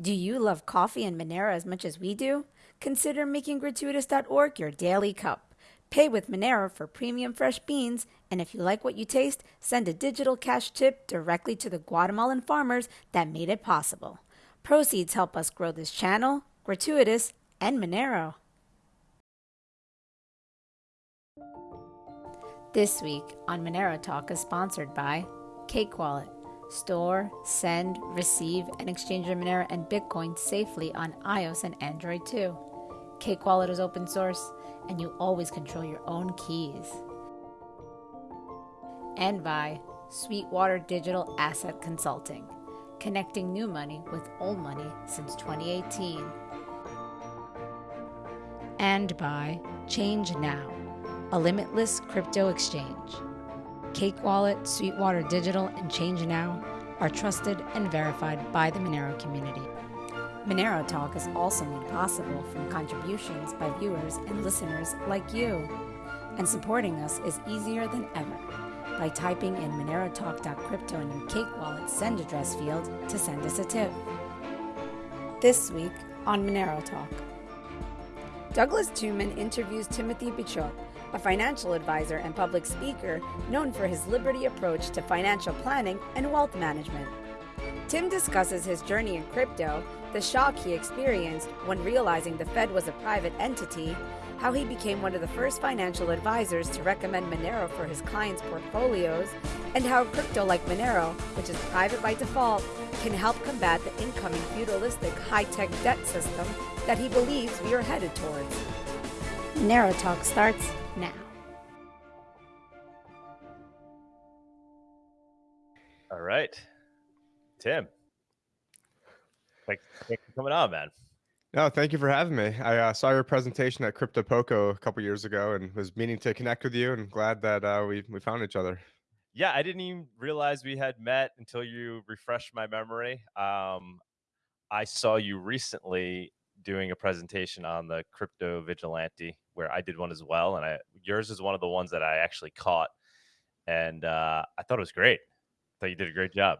Do you love coffee and Monero as much as we do? Consider making gratuitous.org your daily cup. Pay with Monero for premium fresh beans, and if you like what you taste, send a digital cash tip directly to the Guatemalan farmers that made it possible. Proceeds help us grow this channel, Gratuitous, and Monero. This week on Monero Talk is sponsored by Cake Wallet. Store, send, receive, and exchange your Monero and Bitcoin safely on iOS and Android too. Cake Wallet is open source, and you always control your own keys. And by Sweetwater Digital Asset Consulting, connecting new money with old money since 2018. And by Change Now, a limitless crypto exchange. Cake Wallet, Sweetwater Digital, and Change Now are trusted and verified by the Monero community. Monero Talk is also made possible from contributions by viewers and listeners like you. And supporting us is easier than ever by typing in monerotalk.crypto in your Cake Wallet send address field to send us a tip. This week on Monero Talk, Douglas Tuman interviews Timothy Picciott, a financial advisor and public speaker known for his liberty approach to financial planning and wealth management. Tim discusses his journey in crypto, the shock he experienced when realizing the Fed was a private entity, how he became one of the first financial advisors to recommend Monero for his clients' portfolios, and how crypto like Monero, which is private by default, can help combat the incoming feudalistic high tech debt system that he believes we are headed towards. Monero Talk starts now. All right. Tim. Thanks, thanks for coming on, man. No, thank you for having me. I uh, saw your presentation at Crypto Poco a couple years ago and was meaning to connect with you and glad that uh, we, we found each other. Yeah, I didn't even realize we had met until you refreshed my memory. Um, I saw you recently doing a presentation on the crypto vigilante where I did one as well, and I yours is one of the ones that I actually caught, and uh, I thought it was great. I thought you did a great job.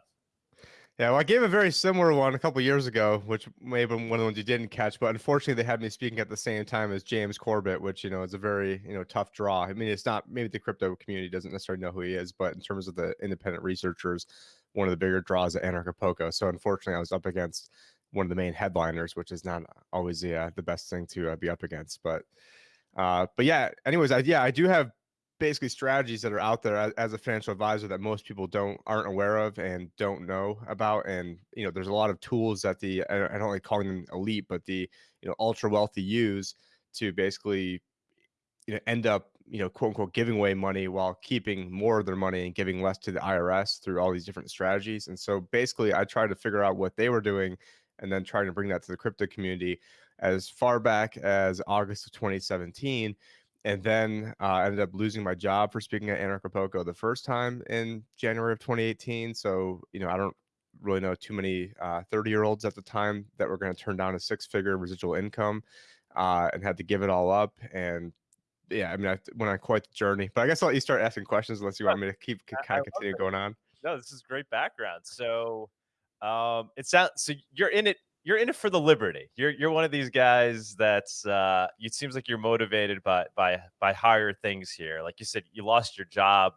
Yeah, well, I gave a very similar one a couple years ago, which may have been one of the ones you didn't catch. But unfortunately, they had me speaking at the same time as James Corbett, which you know is a very you know tough draw. I mean, it's not maybe the crypto community doesn't necessarily know who he is, but in terms of the independent researchers, one of the bigger draws at Anarchapulco. So unfortunately, I was up against one of the main headliners, which is not always the uh, the best thing to uh, be up against. But uh, but yeah, anyways, I yeah I do have basically strategies that are out there as, as, a financial advisor that most people don't aren't aware of and don't know about and you know there's a lot of tools that the i don't like calling them elite but the you know ultra wealthy use to basically you know end up you know quote unquote giving away money while keeping more of their money and giving less to the irs through all these different strategies and so basically i tried to figure out what they were doing and then trying to bring that to the crypto community as far back as August of 2017. And then uh, I ended up losing my job for speaking at Anarchapulco the first time in January of 2018. So, you know, I don't really know too many 30 uh, year olds at the time that were going to turn down a six figure residual income uh, and had to give it all up. And yeah, I mean, I went on quite the journey, but I guess I'll let you start asking questions unless you want me to keep kind of continue going on. No, this is great background. So, um, it sounds so you're in it. You're in it for the liberty. You're you're one of these guys that's. Uh, it seems like you're motivated by by by higher things here. Like you said, you lost your job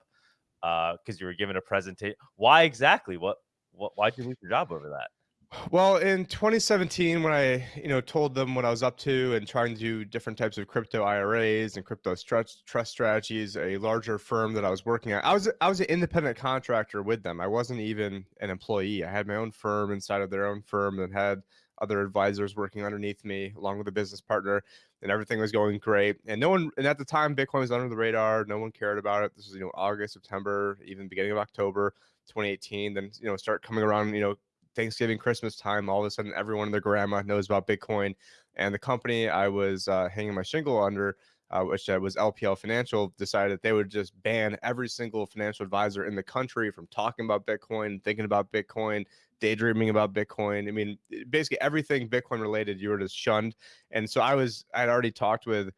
because uh, you were given a presentation. Why exactly? What what? Why'd you lose your job over that? Well, in 2017, when I, you know, told them what I was up to and trying to do different types of crypto IRAs and crypto trust, strategies, a larger firm that I was working at, I was I was an independent contractor with them. I wasn't even an employee. I had my own firm inside of their own firm that had other advisors working underneath me, along with a business partner, and everything was going great. And no one, and at the time, Bitcoin was under the radar. No one cared about it. This was, you know, August, September, even beginning of October, 2018. Then, you know, start coming around, you know, Thanksgiving, Christmas time, all of a sudden everyone and their grandma knows about Bitcoin. And the company I was uh, hanging my shingle under, uh, which uh, was LPL Financial, decided that they would just ban every single financial advisor in the country from talking about Bitcoin, thinking about Bitcoin, daydreaming about Bitcoin. I mean, basically everything Bitcoin related, you were just shunned. And so I was, I'd already talked with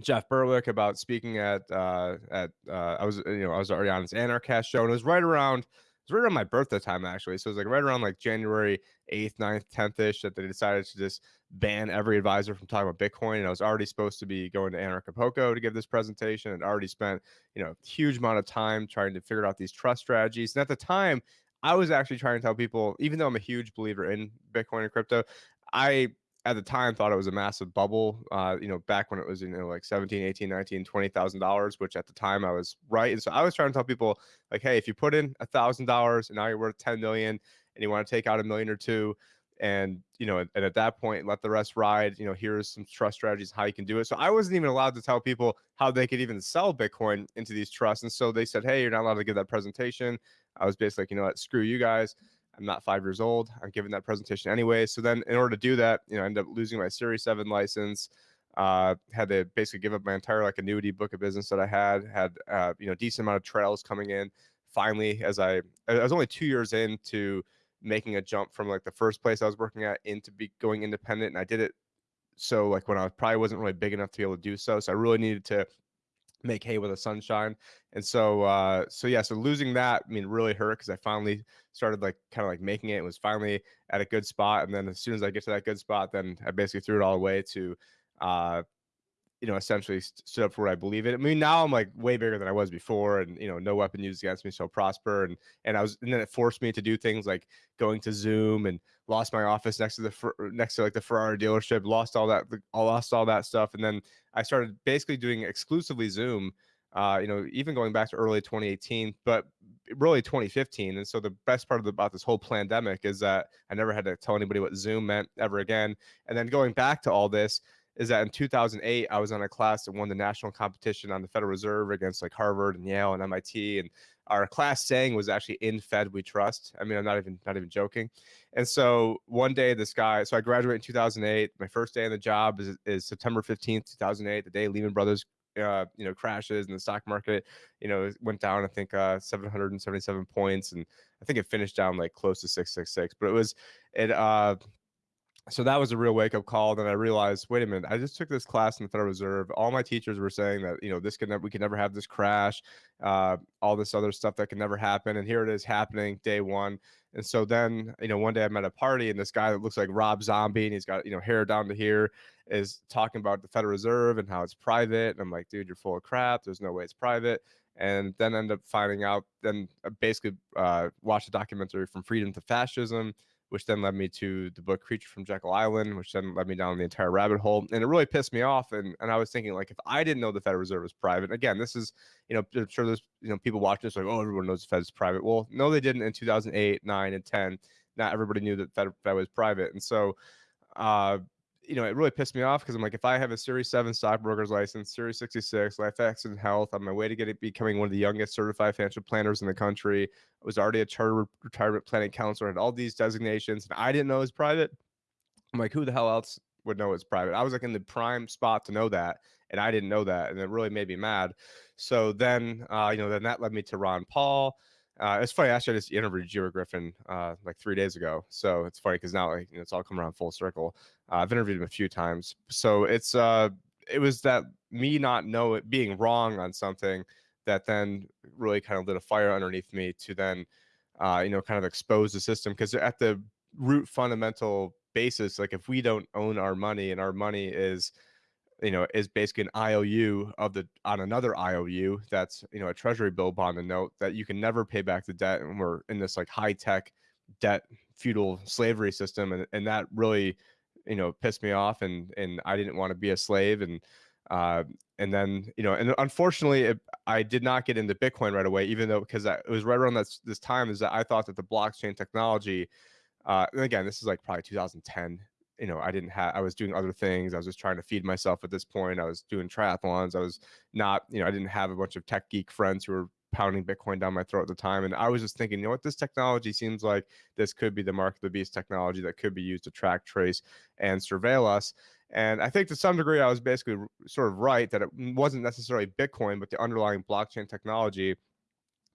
Jeff Berwick about speaking at uh, at uh, I was you know I was already on his Anarchast show, and it was right around was right around my birthday time actually. So it was like right around like January 8th, 9th, 10th ish that they decided to just ban every advisor from talking about Bitcoin. And I was already supposed to be going to Anarchapulco to give this presentation and already spent, you know, huge amount of time trying to figure out these trust strategies. And at the time, I was actually trying to tell people, even though I'm a huge believer in Bitcoin and crypto, I at the time thought it was a massive bubble uh, you know back when it was you know like 17 18 19 20 thousand dollars which at the time i was right and so i was trying to tell people like hey if you put in a thousand dollars and now you're worth 10 million and you want to take out a million or two and you know and at that point let the rest ride you know here's some trust strategies how you can do it. So i wasn't even allowed to tell people how they could even sell bitcoin into these trusts and so they said hey you're not allowed to give that presentation. I was basically like you know what? Screw you guys I'm not five years old. I'm giving that presentation anyway. So then, in order to do that, you know, I ended up losing my Series Seven license. Uh, had to basically give up my entire like annuity book of business that I had. Had uh, you know decent amount of trails coming in. Finally, as I I was only two years into making a jump from like the first place I was working at into be going independent, and I did it so like when I probably wasn't really big enough to be able to do so. So I really needed to make hay with the sunshine. And so, uh, so yeah, so losing that, I mean, really hurt because I finally started like kind of like making it. It was finally at a good spot. And then as soon as I get to that good spot, then I basically threw it all away to, uh, you know, essentially stood up for what I believe in. I mean, now I'm like way bigger than I was before, and you know, no weapon used against me shall prosper. And and I was, and then it forced me to do things like going to Zoom and lost my office next to the next to like the Ferrari dealership, lost all that, lost all that stuff, and then I started basically doing exclusively Zoom. Uh, you know, even going back to early 2018, but really 2015. And so the best part the, about this whole pandemic is that I never had to tell anybody what Zoom meant ever again. And then going back to all this, is that in 2008 I was on a class that won the national competition on the Federal Reserve against like Harvard and Yale and MIT, and our class saying was actually "In Fed We Trust." I mean, I'm not even not even joking. And so one day, this guy. So I graduated in 2008. My first day on the job is is September 15th, 2008, the day Lehman Brothers. Uh, you know, crashes and the stock market, you know, went down. I think uh, 777 points, and I think it finished down like close to 666. But it was, it uh, so that was a real wake up call. Then I realized, wait a minute, I just took this class in the Federal Reserve. All my teachers were saying that you know this could never, we could never have this crash, uh, all this other stuff that can never happen, and here it is happening day one. And so then you know one day I'm at a party and this guy that looks like Rob Zombie and he's got you know hair down to here is talking about the Federal Reserve and how it's private. And I'm like, dude, you're full of crap. There's no way it's private. And then end up finding out. Then uh, basically uh, watch a documentary from Freedom to Fascism which then led me to the book Creature from Jekyll Island, which then led me down the entire rabbit hole. And it really pissed me off. And, and I was thinking, like, if I didn't know the Federal Reserve was private, again, this is, you know, I'm sure there's, you know, people watching this like, oh, everyone knows the Fed is private. Well, no, they didn't in 2008, 9, and 10. Not everybody knew that Fed, Fed was private. And so, uh, you know, it really pissed me off because I'm like, if I have a Series 7 stockbroker's license, Series 66, LifeX and Health, on my way to get it becoming one of the youngest certified financial planners in the country. I was already a charter retirement planning counselor, had all these designations, and I didn't know it was private. I'm like, who the hell else would know it's private? I was like in the prime spot to know that, and I didn't know that, and it really made me mad. So then, uh, you know, then that led me to Ron Paul. Uh, it's funny. Actually, I just interviewed Geo Griffin uh, like three days ago, so it's funny because now like, you know, it's all come around full circle. Uh, I've interviewed him a few times, so it's uh, it was that me not know it being wrong on something that then really kind of lit a fire underneath me to then, uh, you know, kind of expose the system because at the root fundamental basis, like if we don't own our money and our money is you know, is basically an IOU of the on another IOU that's you know a treasury bill bond and note that you can never pay back the debt, and we're in this like high tech debt feudal slavery system, and and that really you know pissed me off, and and I didn't want to be a slave, and uh, and then you know, and unfortunately, it, I did not get into Bitcoin right away, even though because it was right around this this time is that I thought that the blockchain technology. Uh, and again, this is like probably 2010 you know, I didn't have, I was doing other things. I was just trying to feed myself at this point. I was doing triathlons. I was not, you know, I didn't have a bunch of tech geek friends who were pounding Bitcoin down my throat at the time. And I was just thinking, you know what, this technology seems like this could be the mark of the beast technology that could be used to track, trace, and surveil us. And I think to some degree, I was basically sort of right that it wasn't necessarily Bitcoin, but the underlying blockchain technology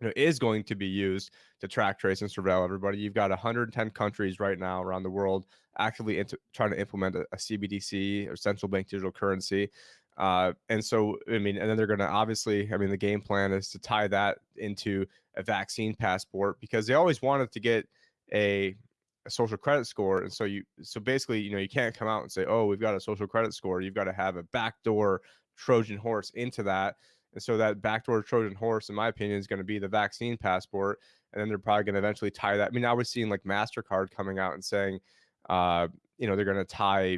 you know, is going to be used to track, trace, and surveil everybody. You've got 110 countries right now around the world actively into, trying to implement a, a, CBDC or central bank digital currency. Uh, and so, I mean, and then they're going to obviously, I mean, the game plan is to tie that into a vaccine passport because they always wanted to get a, a social credit score. And so you, so basically, you know, you can't come out and say, oh, we've got a social credit score. You've got to have a backdoor Trojan horse into that. And so that backdoor Trojan horse, in my opinion, is going to be the vaccine passport. And then they're probably going to eventually tie that. I mean, I was seeing like MasterCard coming out and saying, uh, you know, they're going to tie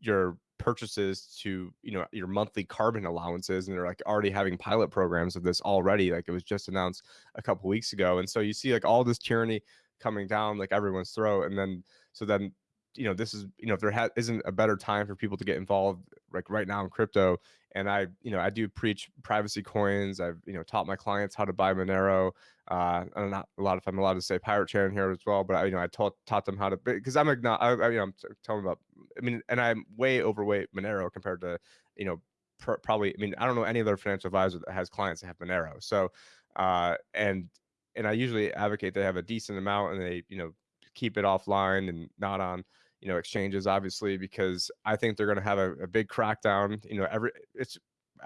your purchases to you know your monthly carbon allowances and they're like already having pilot programs of this already like it was just announced a couple weeks ago and so you see like all this tyranny coming down like everyone's throat and then so then you know this is you know if there ha- isn't a better time for people to get involved like right now in crypto and i you know i do preach privacy coins i've you know taught my clients how to buy monero uh i'm not a lot if i'm allowed to say pirate chain here as well but I, you know i taught taught them how to because i'm not I, I, you know i'm telling about i mean and i'm way overweight monero compared to you know pr- probably i mean i don't know any other financial advisor that has clients that have monero so uh and and i usually advocate they have a decent amount and they you know keep it offline and not on you know exchanges obviously because i think they're going to have a, a big crackdown you know every it's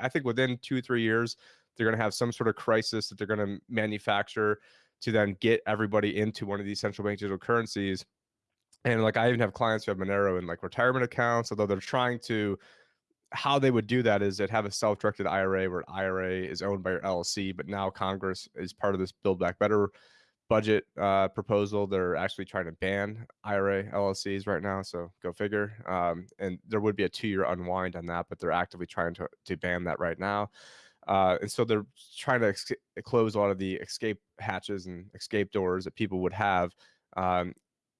i think within two three years they're going to have some sort of crisis that they're going to manufacture to then get everybody into one of these central bank digital currencies. And like i even have clients who have monero in like retirement accounts although they're trying to how they would do that is they'd have a self-directed ira where ira is owned by your llc but now congress is part of this build back better budget uh, proposal. They're actually trying to ban IRA LLCs right now. So go figure. Um, and there would be a two year unwind on that, but they're actively trying to, to ban that right now. Uh, and so they're trying to ex- close a lot of the escape hatches and escape doors that people would have. Um,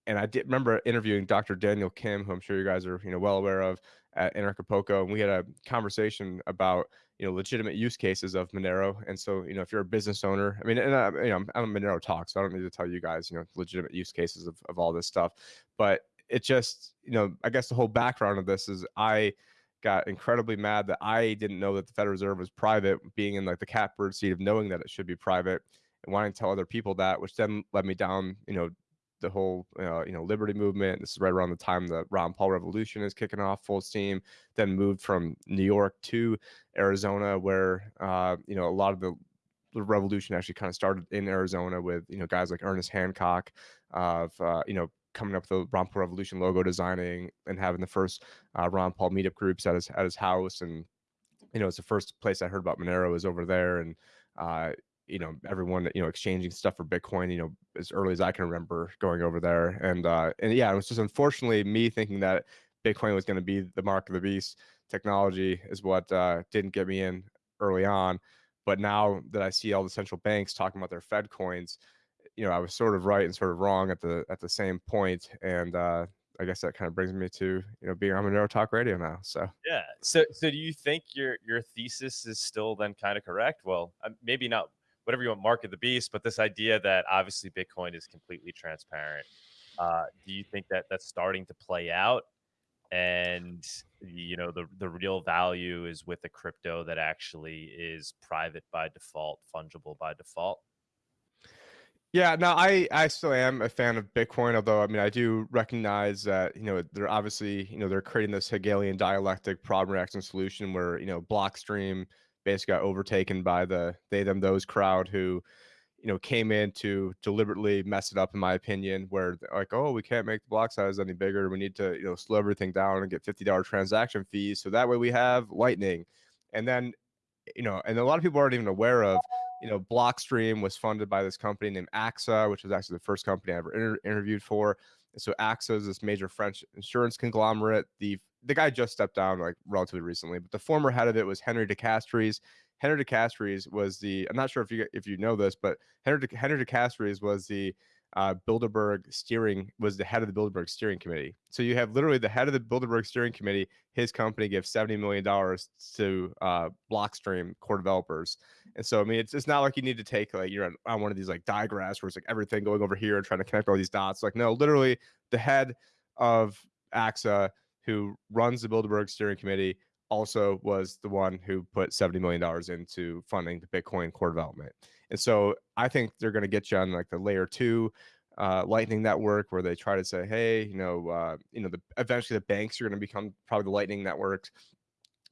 and I did remember interviewing Dr. Daniel Kim, who I'm sure you guys are you know well aware of at Anarchapulco, and we had a conversation about you know legitimate use cases of Monero. And so you know if you're a business owner, I mean, and I, you know I'm a Monero talk, so I don't need to tell you guys you know legitimate use cases of of all this stuff, but it just you know I guess the whole background of this is I got incredibly mad that I didn't know that the Federal Reserve was private, being in like the catbird seat of knowing that it should be private and wanting to tell other people that, which then led me down, you know, the whole uh, you know liberty movement. This is right around the time the Ron Paul revolution is kicking off full steam. Then moved from New York to Arizona, where uh, you know a lot of the, revolution actually kind of started in Arizona with you know guys like Ernest Hancock of uh, you know coming up with the Ron Paul Revolution logo designing and having the first uh, Ron Paul meetup groups at his at his house and you know it's the first place I heard about Monero is over there and uh, you know everyone you know exchanging stuff for bitcoin you know as early as i can remember going over there and uh and yeah it was just unfortunately me thinking that bitcoin was going to be the mark of the beast technology is what uh didn't get me in early on but now that i see all the central banks talking about their fed coins you know i was sort of right and sort of wrong at the at the same point and uh I guess that kind of brings me to you know being on Monero Talk Radio now. So yeah. So so do you think your your thesis is still then kind of correct? Well, um, maybe not whatever you want, market the beast, but this idea that obviously Bitcoin is completely transparent. Uh, do you think that that's starting to play out? And you know the the real value is with a crypto that actually is private by default, fungible by default. Yeah, no, I I still am a fan of Bitcoin, although I mean I do recognize that you know they're obviously you know they're creating this Hegelian dialectic problem reaction solution where you know Blockstream basically got overtaken by the they them those crowd who you know came in to deliberately mess it up in my opinion where like oh we can't make the block size any bigger. We need to you know slow everything down and get $50 transaction fees so that way we have lightning. And then you know and a lot of people aren't even aware of you know blockstream was funded by this company named axa which was actually the first company i ever inter- interviewed for. And so axa is this major french insurance conglomerate. The the guy just stepped down like relatively recently, but the former head of it was Henri de Castries. Henry DeCastries was the I'm not sure if you if you know this, but Henry De, Henri de Castries was the uh, Bilderberg steering was the head of the Bilderberg steering committee. So you have literally the head of the Bilderberg steering committee. His company gives seventy million dollars to uh, Blockstream core developers, and so I mean it's it's not like you need to take like you're on, on one of these like diagrams where it's like everything going over here and trying to connect all these dots. Like no, literally the head of AXA who runs the Bilderberg steering committee, also was the one who put $70 million into funding the Bitcoin core development. And so I think they're going to get you on like the layer two uh, Lightning network where they try to say, hey, you know, uh, you know, the, eventually the banks are going to become probably the Lightning networks.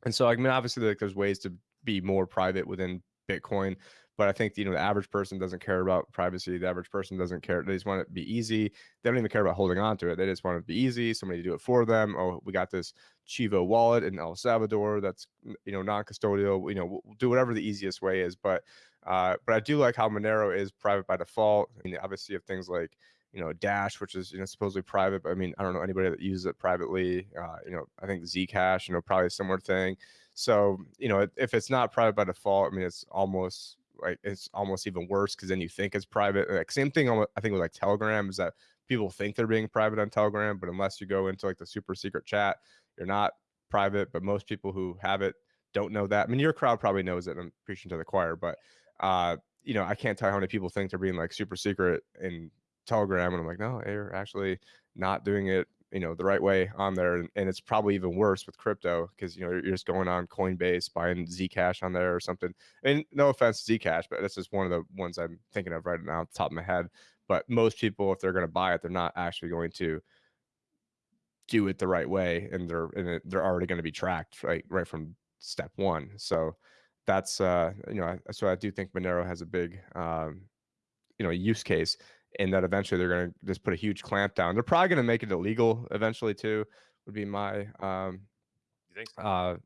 And so, I mean, obviously, like there's ways to be more private within Bitcoin, but I think you know the average person doesn't care about privacy. The average person doesn't care. They just want it to be easy. They don't even care about holding on to it. They just want it to be easy. Somebody to do it for them. Oh, we got this Chivo wallet in El Salvador that's you know non-custodial. You know, we'll, do whatever the easiest way is. But uh, but I do like how Monero is private by default. I mean, obviously, you have things like you know Dash, which is you know supposedly private, but I mean I don't know anybody that uses it privately. Uh, you know I think Zcash, you know probably a similar thing. So you know if it's not private by default, I mean it's almost like it's almost even worse because then you think it's private. Like same thing I think with like Telegram is that people think they're being private on Telegram, but unless you go into like the super secret chat, you're not private. But most people who have it don't know that. I mean your crowd probably knows it. I'm preaching to the choir, but uh, you know I can't tell how many people think they're being like super secret in Telegram, and I'm like, no, they're actually not doing it, you know, the right way on there, and, and it's probably even worse with crypto because you know you're, just going on Coinbase buying Zcash on there or something. And no offense to Zcash, but this is one of the ones I'm thinking of right now, off the top of my head. But most people, if they're going to buy it, they're not actually going to do it the right way, and they're and they're already going to be tracked right right from step one. So that's uh you know so I do think Monero has a big um you know use case and that eventually they're going to just put a huge clamp down. They're probably going to make it illegal eventually too. Would be my um, you think so? uh,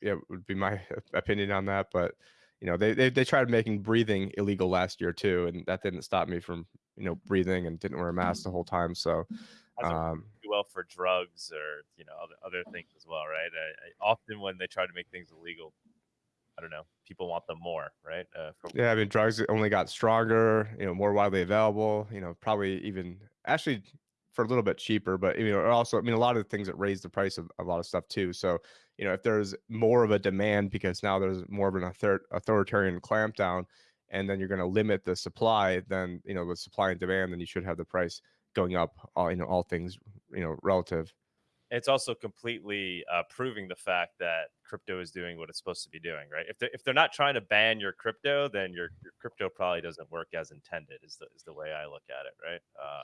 yeah, would be my opinion on that. But you know, they they they tried making breathing illegal last year too, and that didn't stop me from you know breathing and didn't wear a mask the whole time. So. Um, well for drugs or you know other, other things as well, right? I, I, often when they try to make things illegal, I don't know. People want them more, right? Uh, yeah, I mean, drugs only got stronger, you know, more widely available. You know, probably even actually for a little bit cheaper, but you know, also, I mean, a lot of the things that raise the price of a lot of stuff too. So, you know, if there's more of a demand because now there's more of an author- authoritarian clampdown, and then you're going to limit the supply, then you know, the supply and demand, then you should have the price going up. All you know, all things you know, relative it's also completely uh, proving the fact that crypto is doing what it's supposed to be doing, right? If they're, if they're not trying to ban your crypto, then your, your crypto probably doesn't work as intended. Is the is the way I look at it, right? Uh,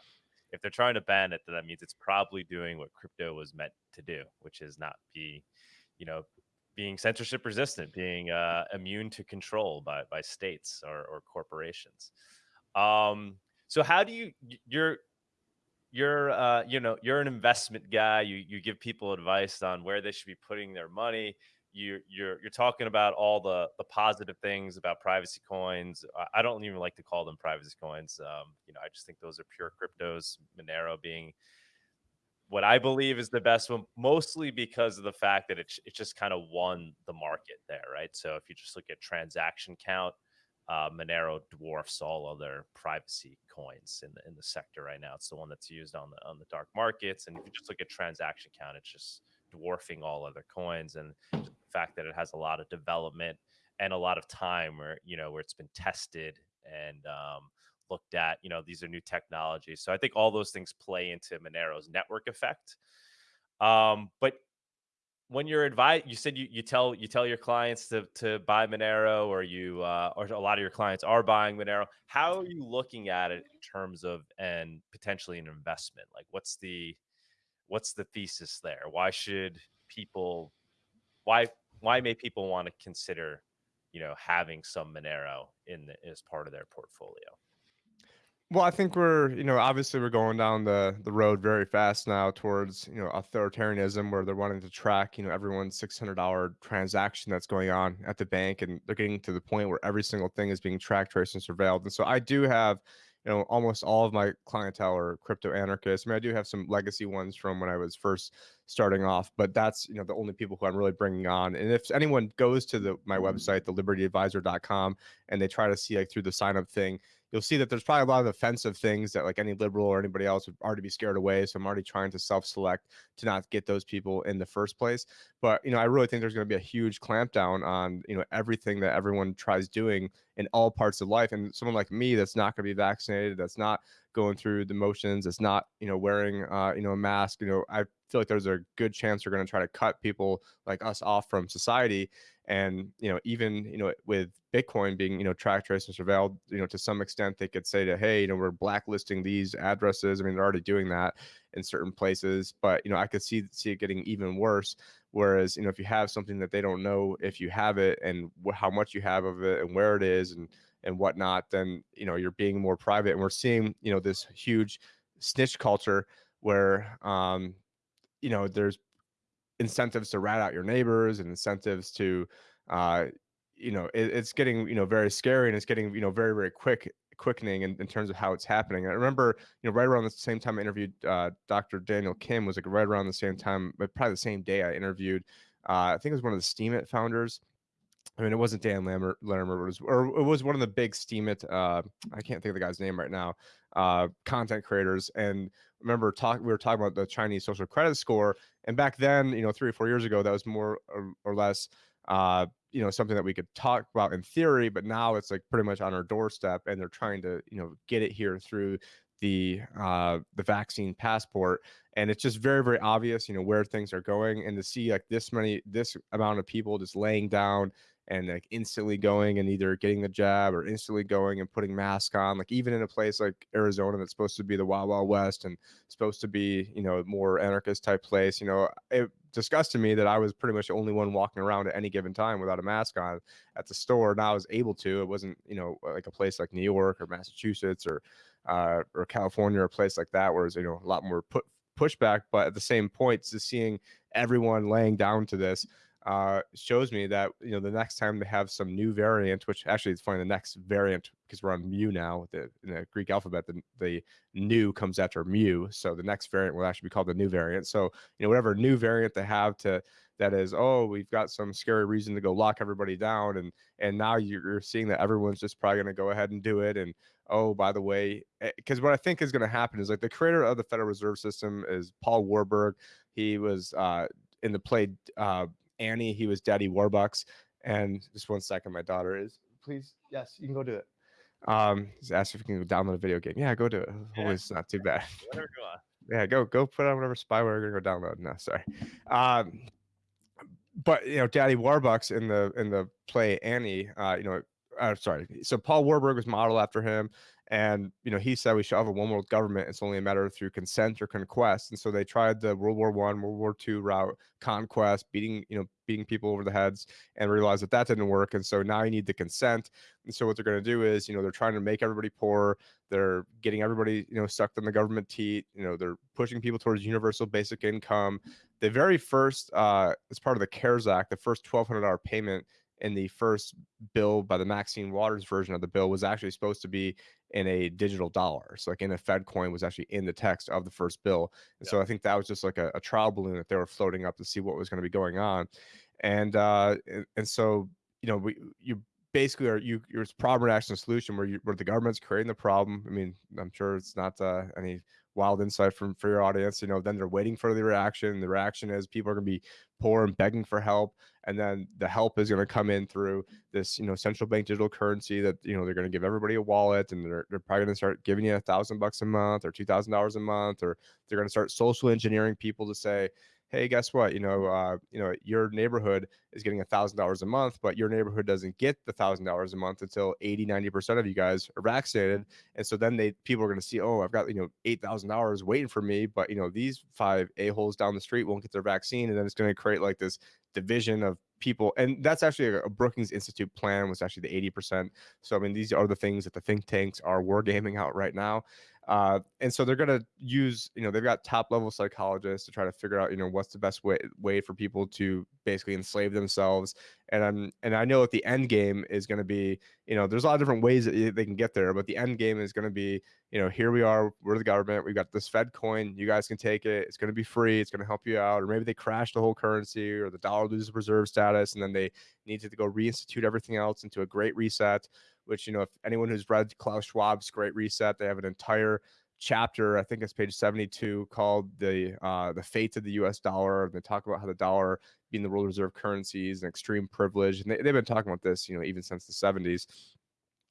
if they're trying to ban it, then that means it's probably doing what crypto was meant to do, which is not be, you know, being censorship resistant, being uh, immune to control by by states or, or corporations. Um, so how do you you're you're uh, you know you're an investment guy you you give people advice on where they should be putting their money you you're you're talking about all the the positive things about privacy coins i don't even like to call them privacy coins um, you know i just think those are pure cryptos monero being what i believe is the best one mostly because of the fact that it, it just kind of won the market there right? So if you just look at transaction count uh, Monero dwarfs all other privacy coins in the in the sector right now. It's the one that's used on the on the dark markets, and if you just look at transaction count, it's just dwarfing all other coins. And the fact that it has a lot of development and a lot of time where you know where it's been tested and um, looked at. You know, these are new technologies, so I think all those things play into Monero's network effect. Um, but when you're advised, you said you, you tell you tell your clients to to buy Monero, or you uh, or a lot of your clients are buying Monero. How are you looking at it in terms of and potentially an investment? Like, what's the what's the thesis there? Why should people why why may people want to consider you know having some Monero in the, as part of their portfolio? Well, I think we're, you know, obviously we're going down the the road very fast now towards, you know, authoritarianism where they're wanting to track, you know, everyone's six hundred dollar transaction that's going on at the bank, and they're getting to the point where every single thing is being tracked, traced, and surveilled. And so I do have, you know, almost all of my clientele are crypto anarchists. I mean, I do have some legacy ones from when I was first starting off, but that's, you know, the only people who I'm really bringing on. And if anyone goes to the my website, thelibertyadvisor.com, and they try to see like through the sign up thing you'll see that there's probably a lot of offensive things that like any liberal or anybody else would already be scared away. So I'm already trying to self-select to not get those people in the first place. But you know, I really think there's going to be a huge clampdown on you know everything that everyone tries doing in all parts of life. And someone like me that's not going to be vaccinated, that's not going through the motions, that's not you know wearing uh, you know a mask. You know, I feel like there's a good chance they're going to try to cut people like us off from society and you know even you know with bitcoin being you know tracked traced and surveilled you know to some extent they could say to hey you know we're blacklisting these addresses i mean they're already doing that in certain places. But you know, I could see see it getting even worse. Whereas you know, if you have something that they don't know if you have it and wh- how much you have of it and where it is and and whatnot, then you know you're being more private. And we're seeing you know this huge snitch culture where um, you know there's incentives to rat out your neighbors and incentives to uh, you know it, it's getting you know very scary and it's getting you know very very quick quickening in, in terms of how it's happening. I remember, you know, right around the same time I interviewed uh, Dr. Daniel Kim was like right around the same time, but probably the same day I interviewed. Uh, I think it was one of the Steemit founders. I mean, it wasn't Dan Larimer, Larimer it was, or it was one of the big Steemit. Uh, I can't think of the guy's name right now. Uh, content creators, and remember, talk we were talking about the Chinese social credit score, and back then, you know, three or four years ago, that was more or, or less uh, you know something that we could talk about in theory but now it's like pretty much on our doorstep and they're trying to you know get it here through the uh the vaccine passport. And it's just very very obvious you know where things are going and to see like this many this amount of people just laying down and like instantly going and either getting the jab or instantly going and putting mask on like even in a place like arizona that's supposed to be the wild wild west and supposed to be you know more anarchist type place you know it disgusted me that i was pretty much the only one walking around at any given time without a mask on at the store and i was able to it wasn't you know like a place like new york or massachusetts or uh, or california or a place like that where there's you know a lot more put pushback but at the same point just seeing everyone laying down to this uh, shows me that you know the next time they have some new variant, which actually it's funny, the next variant because we're on mu now with the, in the Greek alphabet, the, the new comes after mu, so the next variant will actually be called the new variant. So you know whatever new variant they have to that is, oh, we've got some scary reason to go lock everybody down, and and now you're seeing that everyone's just probably going to go ahead and do it, and oh, by the way, because eh, what I think is going to happen is like the creator of the Federal Reserve System is Paul Warburg. He was uh, in the play uh, Annie. He was Daddy Warbucks. And just one second, my daughter is. Please, yes, you can go do it. Um, he's asked if you can download a video game. Yeah, go do it. Yeah. it's not too bad. Whatever. Yeah, go go put on whatever spyware you're gonna go download. No, sorry. Um, but you know, Daddy Warbucks in the in the play Annie, uh, you know, uh, sorry. So Paul Warburg was modeled after him, and you know he said we should have a one world government. It's only a matter of through consent or conquest. And so they tried the World War One, World War Two route, conquest, beating you know beating people over the heads, and realized that that didn't work. And so now you need the consent. And so what they're going to do is you know they're trying to make everybody poor. They're getting everybody you know sucked in the government teat. You know they're pushing people towards universal basic income. The very first, uh, as part of the CARES Act, the first twelve hundred dollar payment in the first bill by the Maxine Waters version of the bill was actually supposed to be in a digital dollar. So like in a Fed coin was actually in the text of the first bill. And yeah. so I think that was just like a, a, trial balloon that they were floating up to see what was going to be going on. And uh and, so you know we you basically are you your problem action solution where you where the government's creating the problem. I mean, I'm sure it's not uh, any wild insight from for your audience. You know, then they're waiting for the reaction. The reaction is people are going to be poor and begging for help, and then the help is going to come in through this, you know, central bank digital currency that you know they're going to give everybody a wallet, and they're they're probably going to start giving you a thousand bucks a month or two thousand dollars a month, or they're going to start social engineering people to say, hey, guess what? You know, uh, you know, your neighborhood is getting a thousand dollars a month, but your neighborhood doesn't get the thousand dollars a month until 80, 90% of you guys are vaccinated. And so then they people are going to see, oh, I've got, you know, eight thousand dollars waiting for me, but you know, these five a-holes down the street won't get their vaccine. And then it's going to create like this division of people and that's actually a, brookings institute plan was actually the 80% so i mean these are the things that the think tanks are wargaming out right now uh, and so they're going to use, you know, they've got top level psychologists to try to figure out, you know, what's the best way way for people to basically enslave themselves. And I'm, and I know that the end game is going to be, you know, there's a lot of different ways that they can get there, but the end game is going to be, you know, here we are, we're the government, we've got this Fed coin, you guys can take it, it's going to be free, it's going to help you out, or maybe they crash the whole currency, or the dollar loses reserve status, and then they need to go reinstitute everything else into a great reset which you know if anyone who's read Klaus Schwab's Great Reset, they have an entire chapter, I think it's page 72, called the uh, the fate of the U.S. dollar. And they talk about how the dollar, being the world reserve currency, is an extreme privilege, and they, they've been talking about this, you know, even since the 70s,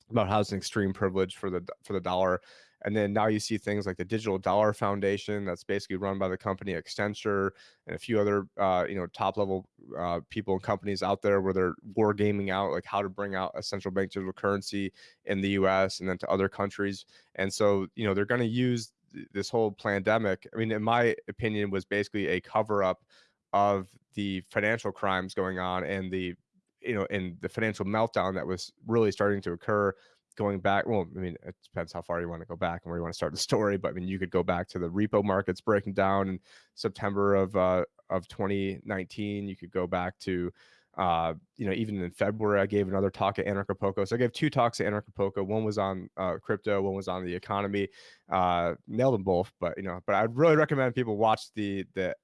about how it's an extreme privilege for the for the dollar. And then now you see things like the Digital Dollar Foundation, that's basically run by the company Accenture and a few other, uh, you know, top level uh, people and companies out there where they're war gaming out like how to bring out a central bank digital currency in the U.S. and then to other countries. And so, you know, they're going to use this whole pandemic. I mean, in my opinion, was basically a cover up of the financial crimes going on and the you know and the financial meltdown that was really starting to occur going back well i mean it depends how far you want to go back and where you want to start the story but i mean you could go back to the repo markets breaking down in september of uh of 2019 you could go back to uh, you know, even in February, I gave another talk at Anarchapulco. So I gave two talks at Anarchapulco. One was on uh, crypto, one was on the economy. Uh, nailed them both, but you know, but I'd really recommend people watch the the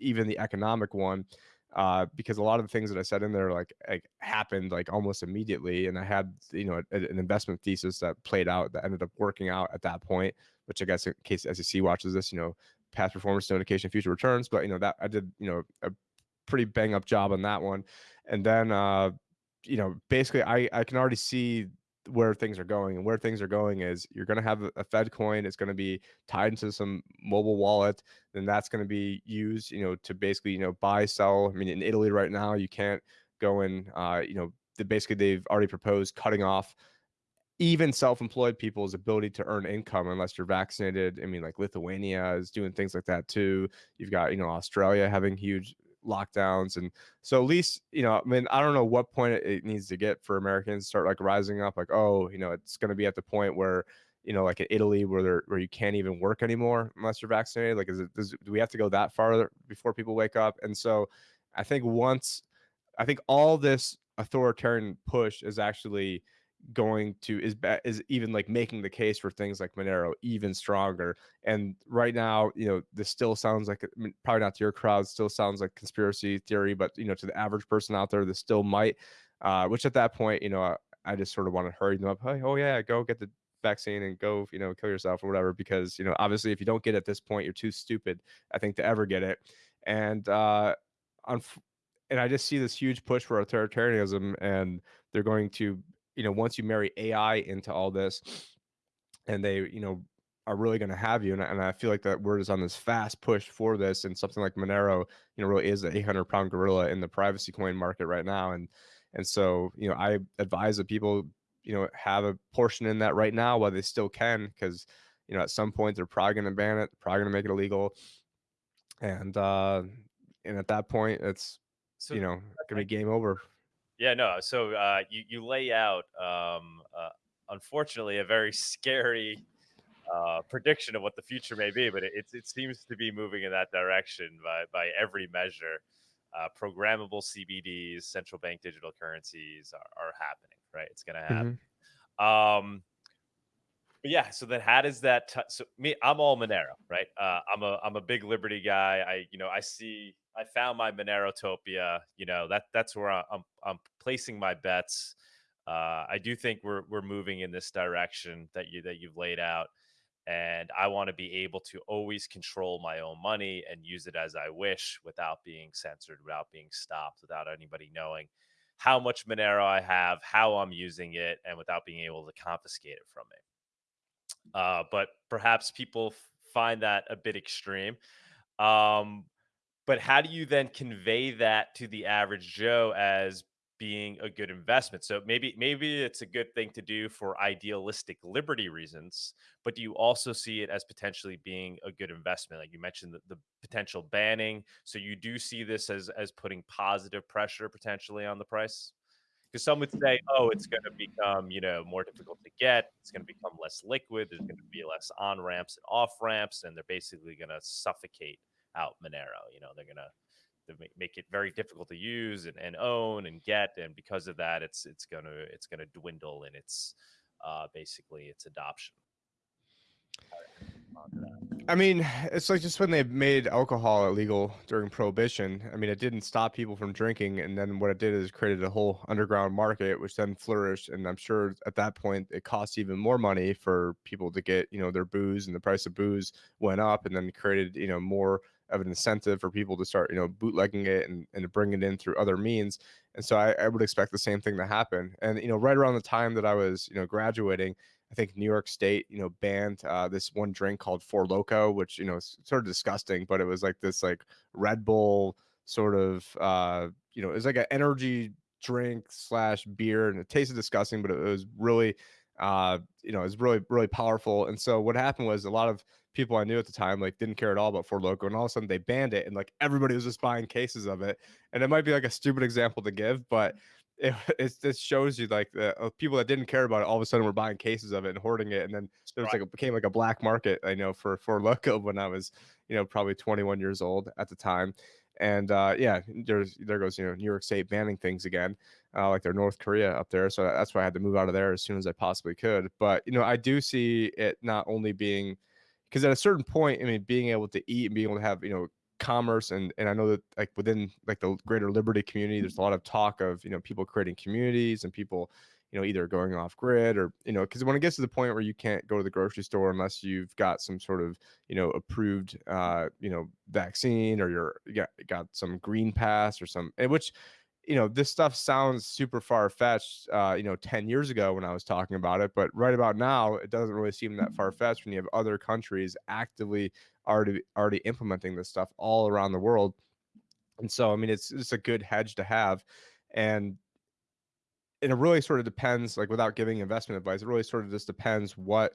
even the economic one uh, because a lot of the things that I said in there like, like happened like almost immediately, and I had you know a, an investment thesis that played out that ended up working out at that point. Which I guess in case SEC watches this, you know, past performance notification, future returns. But you know that I did you know a pretty bang up job on that one, and then uh, you know basically I I can already see where things are going and where things are going is you're going to have a fed coin it's going to be tied into some mobile wallet then that's going to be used you know to basically you know buy sell i mean in italy right now you can't go and uh, you know the, basically they've already proposed cutting off even self-employed people's ability to earn income unless you're vaccinated i mean like lithuania is doing things like that too you've got you know australia having huge lockdowns and so at least you know i mean i don't know what point it needs to get for americans start like rising up like oh you know it's going to be at the point where you know like in italy where where you can't even work anymore unless you're vaccinated like is it does, do we have to go that far before people wake up? And so i think once i think all this authoritarian push is actually going to is is even like making the case for things like Monero even stronger. And right now, you know, this still sounds like probably not to your crowd, still sounds like conspiracy theory, but you know, to the average person out there, this still might. Uh, which at that point, you know, I, I just sort of want to hurry them up. Hey, oh yeah, go get the vaccine and go, you know, kill yourself or whatever. Because you know, obviously, if you don't get it at this point, you're too stupid, I think, to ever get it. And uh, on, and I just see this huge push for authoritarianism, and they're going to you know, once you marry AI into all this, and they, you know, are really going to have you. And, and, I feel like that word is on this fast push for this, and something like Monero, you know, really is the 800 pound gorilla in the privacy coin market right now. And and so, you know, I advise that people, you know, have a portion in that right now while they still can, because you know, at some point they're probably going to ban it, probably going to make it illegal, and uh, and at that point, it's so you know, going to be game over yeah, no. So uh, you you lay out, um, uh, unfortunately, a very scary uh, prediction of what the future may be, but it, it, it seems to be moving in that direction by by every measure. Uh, programmable CBDs, central bank digital currencies are, are happening. Right, it's going to happen. Mm-hmm. Um, but yeah, so then how does that? T- so me, I'm all Monero, right? Uh, I'm a I'm a big Liberty guy. I you know I see I found my Monerotopia. You know that that's where I'm I'm placing my bets. Uh, I do think we're we're moving in this direction that you that you've laid out, and I want to be able to always control my own money and use it as I wish without being censored, without being stopped, without anybody knowing how much Monero I have, how I'm using it, and without being able to confiscate it from me. Uh, but perhaps people find that a bit extreme. Um, but how do you then convey that to the average Joe as being a good investment? So maybe maybe it's a good thing to do for idealistic liberty reasons, but do you also see it as potentially being a good investment? Like you mentioned the, the potential banning. So you do see this as as putting positive pressure potentially on the price? because some would say, oh, it's going to become, you know, more difficult to get. It's going to become less liquid. There's going to be less on ramps and off ramps, and they're basically going to suffocate out Monero. You know, they're to make it very difficult to use and, and own and get, and because of that, it's it's to it's to dwindle in its uh, basically its adoption. I mean, it's like just when they made alcohol illegal during prohibition. I mean, it didn't stop people from drinking, and then what it did is created a whole underground market, which then flourished. And I'm sure at that point it cost even more money for people to get, you know, their booze, and the price of booze went up, and then created, you know, more of an incentive for people to start, you know, bootlegging it and, and bring it in through other means. And so I, I would expect the same thing to happen. And you know, right around the time that I was, you know, graduating, I think New York State, you know, banned uh, this one drink called Four Loko, which you know is sort of disgusting, but it was like this like Red Bull sort of, uh, you know, it was like an energy drink slash beer, and it tasted disgusting, but it was really, uh, you know, it was really really powerful. And so what happened was a lot of people I knew at the time like didn't care at all about Four Loko, and all of a sudden they banned it, and like everybody was just buying cases of it. And it might be like a stupid example to give, but it it just shows you like the uh, people that didn't care about it all of a sudden were buying cases of it and hoarding it, and then there was like it became like a black market. I know for Four Loko when I was you know probably 21 years old at the time. And uh, yeah, there's there goes you know New York State banning things again, uh, like they're North Korea up there. So that's why I had to move out of there as soon as I possibly could. But you know, I do see it not only being because at a certain point, I mean, being able to eat and being able to have you know commerce and and I know that like within like the greater liberty community, there's a lot of talk of you know people creating communities and people you know either going off grid or you know because when it gets to the point where you can't go to the grocery store unless you've got some sort of you know approved uh you know vaccine or you're you got, got some green pass or some which you know this stuff sounds super far fetched uh you know 10 years ago when i was talking about it but right about now it doesn't really seem that far fetched when you have other countries actively already already implementing this stuff all around the world. And so i mean it's it's a good hedge to have and and it really sort of depends like without giving investment advice it really sort of just depends what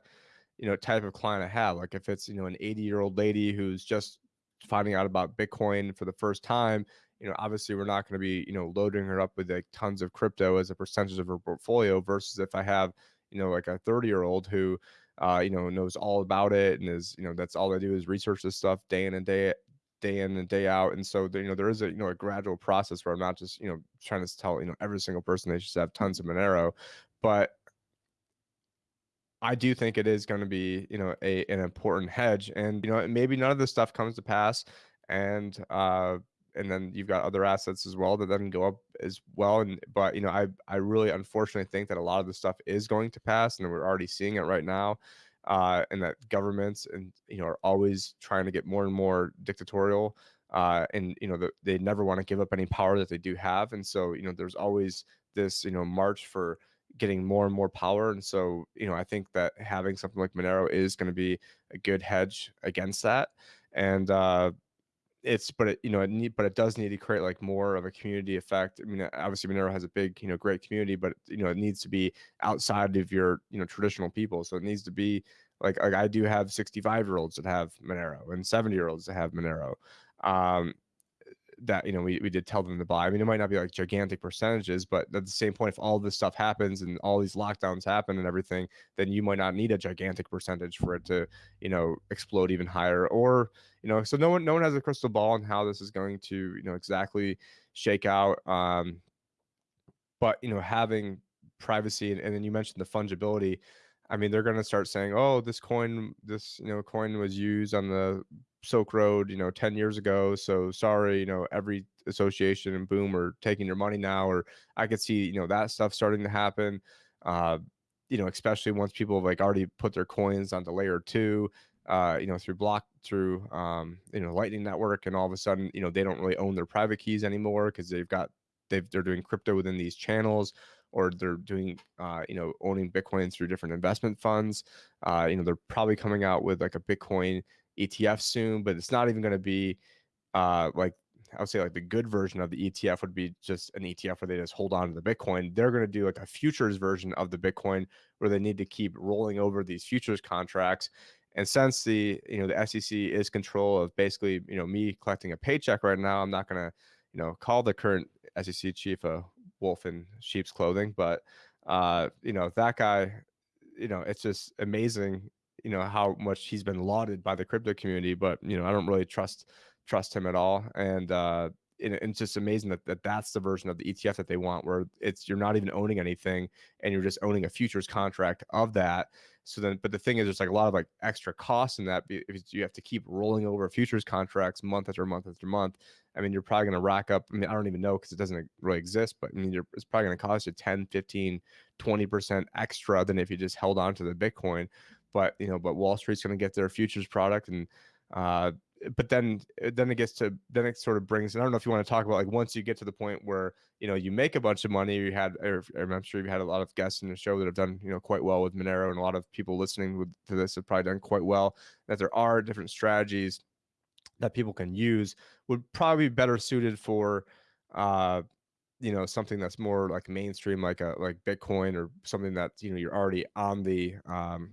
you know type of client i have. Like if it's you know an 80 year old lady who's just finding out about bitcoin for the first time you know obviously we're not going to be you know loading her up with like tons of crypto as a percentage of her portfolio versus if i have you know like a 30 year old who uh, you know knows all about it and is you know that's all they do is research this stuff day in and day day in and day out. And so you know, there is a you know a gradual process where I'm not just you know trying to tell you know every single person they should have tons of Monero, but I do think it is going to be you know a an important hedge, and you know maybe none of this stuff comes to pass, and uh and then you've got other assets as well that then go up as well. And but you know I I really unfortunately think that a lot of the stuff is going to pass, and we're already seeing it right now uh, and that governments and you know are always trying to get more and more dictatorial uh, and you know the, they never want to give up any power that they do have and so you know there's always this you know march for getting more and more power and so you know i think that having something like monero is going to be a good hedge against that and uh it's but it you know it need but it does need to create like more of a community effect. I mean, obviously Monero has a big you know great community, but you know it needs to be outside of your you know traditional people. So it needs to be like like I do have 65 year olds that have Monero and 70 year olds that have Monero. Um, that you know we, we did tell them to buy. I mean, it might not be like gigantic percentages, but at the same point, if all this stuff happens and all these lockdowns happen and everything, then you might not need a gigantic percentage for it to you know explode even higher. Or you know, so no one no one has a crystal ball on how this is going to you know exactly shake out. Um, but you know, having privacy and, and then you mentioned the fungibility. I mean, they're going to start saying, "Oh, this coin, this you know coin was used on the Silk Road, you know, 10 years ago. So sorry, you know, every association and boom are taking your money now. Or I could see, you know, that stuff starting to happen. Uh, you know, especially once people have like already put their coins onto layer two, uh, you know, through block through um, you know, lightning network, and all of a sudden, you know, they don't really own their private keys anymore because they've got they've they're doing crypto within these channels or they're doing uh, you know owning bitcoin through different investment funds uh, you know they're probably coming out with like a bitcoin ETF soon, but it's not even going to be uh, like I would say like the good version of the ETF would be just an ETF where they just hold on to the Bitcoin. They're going to do like a futures version of the Bitcoin where they need to keep rolling over these futures contracts. And since the you know the SEC is control of basically you know me collecting a paycheck right now, I'm not going to you know call the current SEC chief a wolf in sheep's clothing, but uh, you know that guy, you know it's just amazing you know how much he's been lauded by the crypto community, but you know I don't really trust trust him at all. And uh, it, it's just amazing that, that that's the version of the ETF that they want, where it's you're not even owning anything and you're just owning a futures contract of that. So then, but the thing is, there's like a lot of like extra costs in that because you have to keep rolling over futures contracts month after month after month. I mean, you're probably going to rack up. I mean, I don't even know because it doesn't really exist, but I mean, it's probably going to cost you 10, 15, 20% extra than if you just held on to the Bitcoin but you know, but Wall Street's going to get their futures product, and uh, but then then it gets to then it sort of brings. I don't know if you want to talk about like once you get to the point where you know you make a bunch of money. You had, I'm sure you had a lot of guests in the show that have done you know quite well with Monero, and a lot of people listening with, to this have probably done quite well. That there are different strategies that people can use would probably be better suited for uh you know something that's more like mainstream like a like bitcoin or something that you know you're already on the um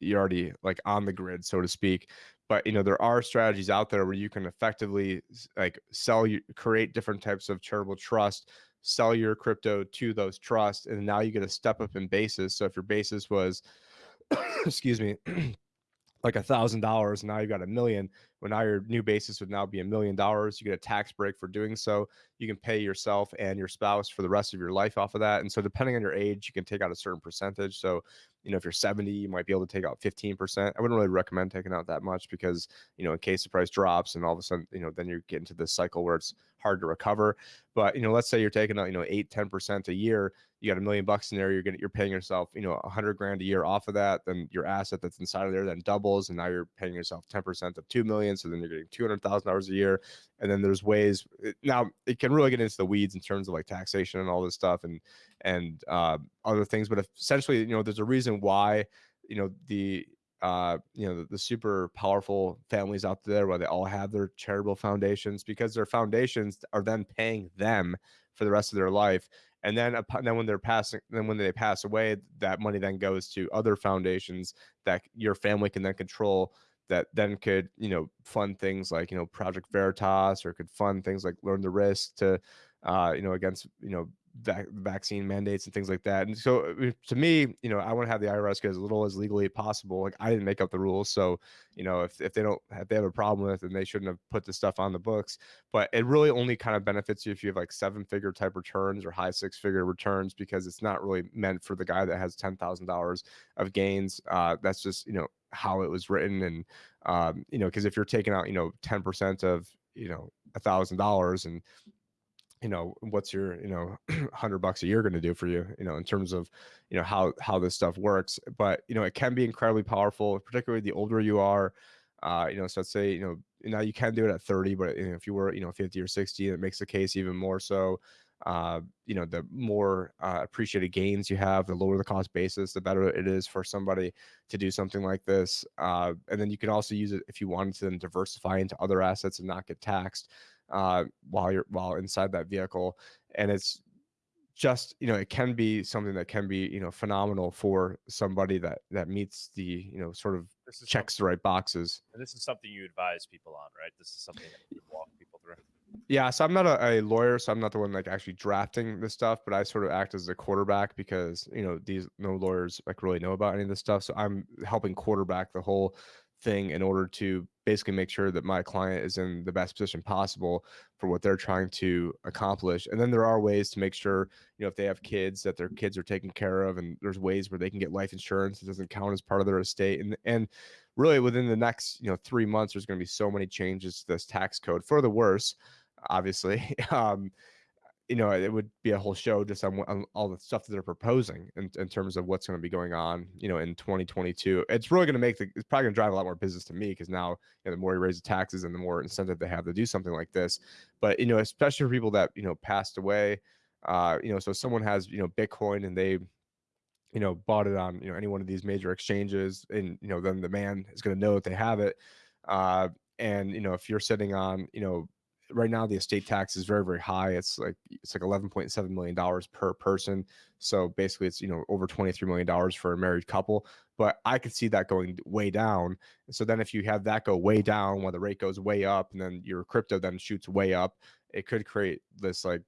you're already like on the grid, so to speak. But you know, there are strategies out there where you can effectively like sell you create different types of charitable trust, sell your crypto to those trusts, and now you get a step up in basis. So if your basis was, excuse me. Like a thousand dollars now you've got a million well now your new basis would now be a million dollars you get a tax break for doing so you can pay yourself and your spouse for the rest of your life off of that and so depending on your age you can take out a certain percentage so you know if you're 70 you might be able to take out 15% i wouldn't really recommend taking out that much because you know in case the price drops and all of a sudden you know then you're getting to this cycle where it's hard to recover but you know let's say you're taking out you know 8 10% a year you got a million bucks in there you're getting you're paying yourself you know a hundred grand a year off of that then your asset that's inside of there then doubles and now you're paying yourself 10% of 2 million so then you're getting $200000 a year and then there's ways now it can really get into the weeds in terms of like taxation and all this stuff and and uh, other things but essentially you know there's a reason why you know the uh, you know, the, the, super powerful families out there where they all have their charitable foundations because their foundations are then paying them for the rest of their life. And then, then when they're passing, then when they pass away, that money then goes to other foundations that your family can then control. That then could, you know, fund things like, you know, Project Veritas, or could fund things like Learn the Risk to, uh, you know, against, you know, vac- vaccine mandates and things like that. And so uh, to me, you know, I want to have the IRS get as little as legally possible. Like I didn't make up the rules. So, you know, if, if they don't, if they have a problem with it, then they shouldn't have put the stuff on the books. But it really only kind of benefits you if you have like seven figure type returns or high six figure returns because it's not really meant for the guy that has $10,000 of gains. Uh, that's just, you know, how it was written. And, um, you know, because if you're taking out, you know, 10% of, you know, a thousand dollars and you know what's your you know 100 bucks a year going to do for you you know in terms of you know how how this stuff works but you know it can be incredibly powerful particularly the older you are uh you know so let's say you know now you can do it at 30 but you know, if you were you know 50 or 60 it makes the case even more so uh you know the more uh, appreciated gains you have the lower the cost basis the better it is for somebody to do something like this uh and then you can also use it if you wanted to then diversify into other assets and not get taxed uh, while you're while inside that vehicle, and it's just you know it can be something that can be you know phenomenal for somebody that that meets the you know sort of checks the right boxes. And this is something you advise people on, right? This is something that you walk people through. Yeah, so I'm not a, a, lawyer, so I'm not the one like actually drafting this stuff, but I sort of act as the quarterback because you know these no lawyers like really know about any of this stuff. So I'm helping quarterback the whole thing in order to basically make sure that my client is in the best position possible for what they're trying to accomplish and then there are ways to make sure you know if they have kids that their kids are taken care of and there's ways where they can get life insurance it doesn't count as part of their estate and and really within the next you know three months there's going to be so many changes to this tax code for the worse obviously um you know, it would be a whole show just on, on all the stuff that they're proposing in, in terms of what's going to be going on, you know, in 2022. It's really going to make the, it's probably going to drive a lot more business to me because now, you know, the more you raise the taxes and the more incentive they have to do something like this. But, you know, especially for people that, you know, passed away, uh, you know, so someone has, you know, Bitcoin and they, you know, bought it on, you know, any one of these major exchanges and, you know, then the man is going to know that they have it. Uh, and, you know, if you're sitting on, you know, right now the estate tax is very very high. It's like it's like 11.7 million dollars per person. So basically it's you know over 23 million dollars for a married couple. But i could see that going way down. So then if you have that go way down while the rate goes way up and then your crypto then shoots way up it could create this like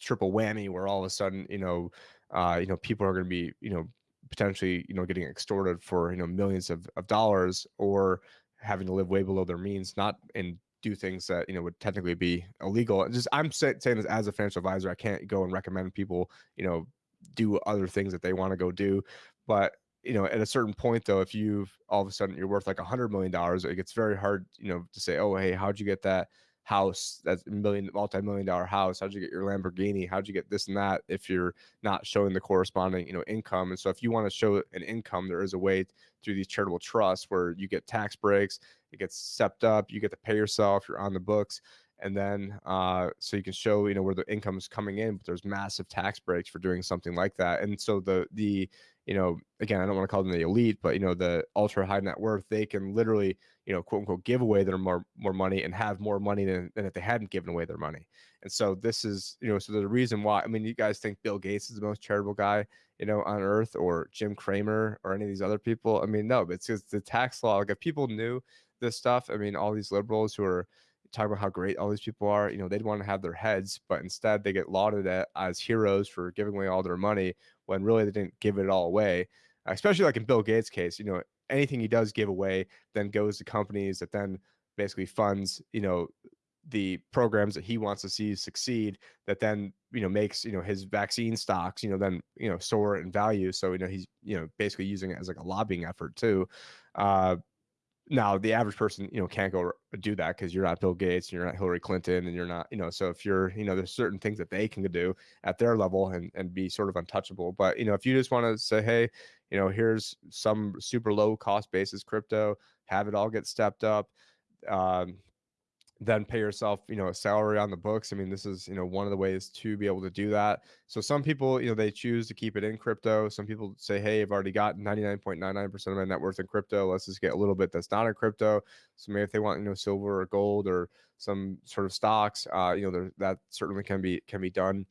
triple whammy where all of a sudden you know uh you know people are going to be you know potentially you know getting extorted for you know millions of, of dollars or having to live way below their means not in do things that you know would technically be illegal. Just I'm say, saying this as a financial advisor, I can't go and recommend people you know do other things that they want to go do, but you know at a certain point though if you've all of a sudden you're worth like a hundred million dollars it gets very hard you know to say oh hey how'd you get that house that's a million multi-million dollar house how'd you get your lamborghini? How'd you get this and that if you're not showing the corresponding you know income? And so if you want to show an income there is a way through these charitable trusts where you get tax breaks it gets stepped up you get to pay yourself you're on the books and then uh, so you can show you know where the income is coming in but there's massive tax breaks for doing something like that. And so the the you know again i don't want to call them the elite but you know the ultra high net worth they can literally you know quote unquote give away their more more money and have more money than, than if they hadn't given away their money And so this is, you know, so the reason why, I mean, you guys think Bill Gates is the most charitable guy, you know, on earth or Jim Cramer or any of these other people. I mean, no, but it's just the tax law. Like if people knew this stuff, I mean, all these liberals who are talking about how great all these people are, you know, they'd want to have their heads, but instead they get lauded as heroes for giving away all their money when really they didn't give it all away. Especially like in Bill Gates' case, you know, anything he does give away then goes to companies that then basically funds, you know, the programs that he wants to see succeed that then you know makes you know his vaccine stocks you know then you know soar in value so you know he's you know basically using it as like a lobbying effort too uh now the average person you know can't go do that because you're not bill gates and you're not hillary clinton and you're not you know so if you're you know there's certain things that they can do at their level and and be sort of untouchable but you know if you just want to say hey you know here's some super low cost basis crypto have it all get stepped up um, then pay yourself, you know, a salary on the books. I mean, this is, you know, one of the ways to be able to do that. So some people, you know, they choose to keep it in crypto. Some people say, hey, I've already got 99.99% of my net worth in crypto. Let's just get a little bit that's not in crypto. So maybe if they want, you know, silver or gold or some sort of stocks, uh, you know, that certainly can be can be done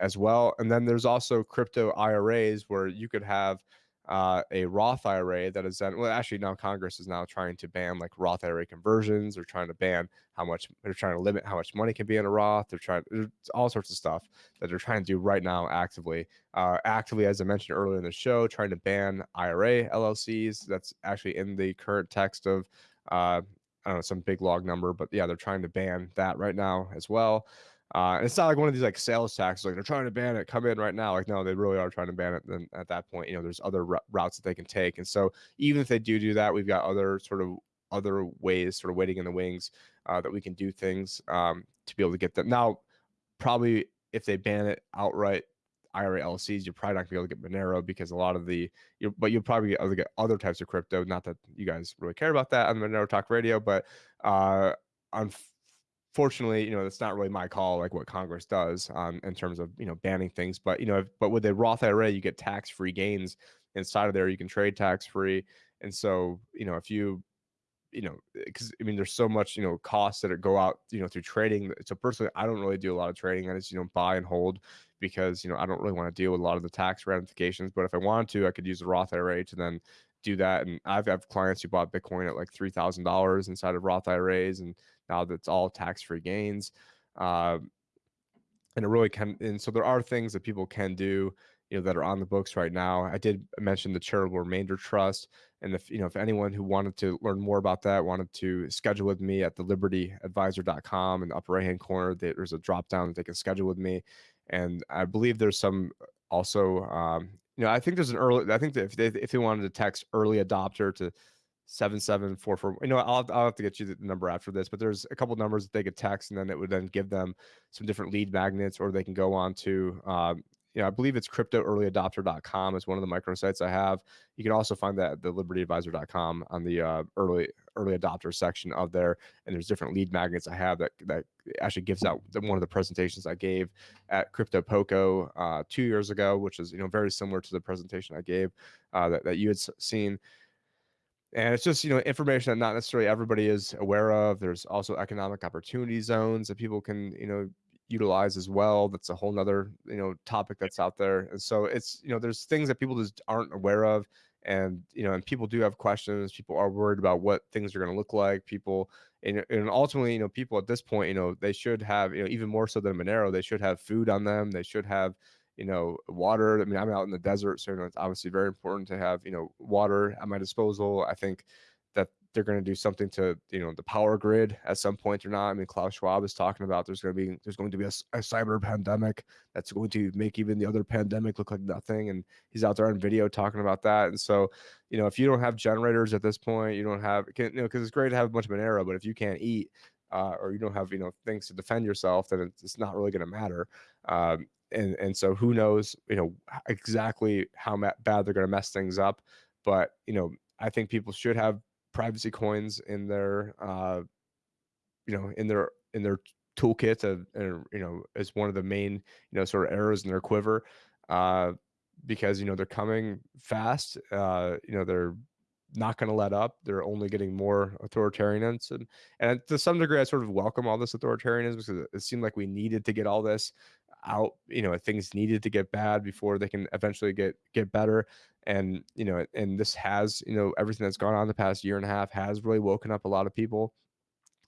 as well. And then there's also crypto IRAs where you could have uh, a Roth IRA that is then well actually now Congress is now trying to ban like Roth IRA conversions. They're trying to ban how much they're trying to limit how much money can be in a Roth. They're trying all sorts of stuff that they're trying to do right now actively. Uh, actively, as I mentioned earlier in the show, trying to ban IRA LLCs. That's actually in the current text of uh, I don't know some big log number, but yeah, they're trying to ban that right now as well. Uh, and it's not like one of these like sales taxes, like they're trying to ban it, come in right now. Like, no, they really are trying to ban it. Then at that point, you know, there's other routes that they can take. And so even if they do do that, we've got other sort of other ways sort of waiting in the wings uh, that we can do things um, to be able to get them. Now, probably if they ban it outright, IRA LLCs, you're probably not gonna be able to get Monero because a lot of the, you but you'll probably get other, get other types of crypto. Not that you guys really care about that on Monero Talk Radio, but uh, on fortunately, you know, it's not really my call, like what Congress does um, in terms of you know banning things. But you know, if, but with a Roth IRA, you get tax free gains inside of there. You can trade tax free, and so you know, if you you know, because I mean, there's so much you know costs that go out you know through trading. So personally, I don't really do a lot of trading. I just you know buy and hold because you know I don't really want to deal with a lot of the tax ramifications. But if I wanted to, I could use the Roth IRA to then do that. And I've have clients who bought Bitcoin at like three thousand dollars inside of Roth IRAs, and now that's all tax-free gains. Uh, and it really can. And so there are things that people can do, you know, that are on the books right now. I did mention the charitable remainder trust, and if you know, if anyone who wanted to learn more about that wanted to schedule with me at the libertyadvisor.com in the upper right hand corner, there's a drop down that they can schedule with me. And I believe there's some also, um, you know, I think there's an early. I think that if they if they wanted to text early adopter to seven seven four four. You know, I'll I'll have to get you the number after this, but there's a couple numbers that they could text, and then it would then give them some different lead magnets, or they can go on to. Um, you know, I believe it's cryptoearlyadopter.com is one of the microsites I have. You can also find that at the libertyadvisor.com on the uh, early early adopter section of there. And there's different lead magnets I have that that actually gives out one of the presentations I gave at Crypto Poco uh, two years ago, which is you know very similar to the presentation I gave uh, that that you had seen and it's just you know information that not necessarily everybody is aware of. There's also economic opportunity zones that people can you know utilize as well. That's a whole nother you know topic that's out there. And so it's you know there's things that people just aren't aware of. And you know and people do have questions. People are worried about what things are going to look like. People and, and ultimately you know people at this point you know they should have you know even more so than monero they should have food on them. They should have you know, water. I mean, I'm out in the desert, so it's obviously very important to have, you know, water at my disposal. I think that they're going to do something to, you know, the power grid at some point or not. I mean, Klaus Schwab is talking about there's going to be there's going to be a, a cyber pandemic that's going to make even the other pandemic look like nothing, and he's out there on video talking about that. And so, you know, if you don't have generators at this point, you don't have, you know, because it's great to have a bunch of Monero, but if you can't eat, uh, or you don't have you know things to defend yourself, then it's, it's not really going to matter. Um, and and so who knows you know exactly how bad they're going to mess things up but you know i think people should have privacy coins in their uh you know in their in their toolkit of, you know as one of the main you know sort of arrows in their quiver uh because you know they're coming fast uh you know they're not going to let up. They're only getting more authoritarianism. and and to some degree, I sort of welcome all this authoritarianism because it seemed like we needed to get all this out. You know, things needed to get bad before they can eventually get get better. And you know, and this has you know everything that's gone on the past year and a half has really woken up a lot of people.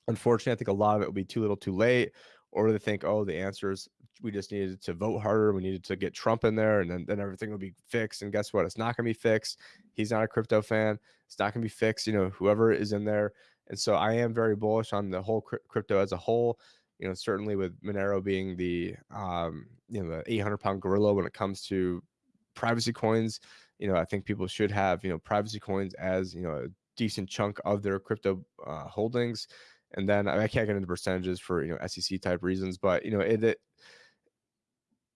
Unfortunately, I think a lot of it will be too little, too late, or they think, oh, the answer is we just needed to vote harder. We needed to get Trump in there, and then, then everything will be fixed. And guess what? It's not going to be fixed. He's not a crypto fan. It's not going to be fixed. You know, whoever is in there. And so I am very bullish on the whole crypto as a whole. You know, certainly with Monero being the um, you know the 800 pound gorilla when it comes to privacy coins. You know, I think people should have you know privacy coins as you know a decent chunk of their crypto uh, holdings. And then I can't get into percentages for you know SEC type reasons, but you know it, it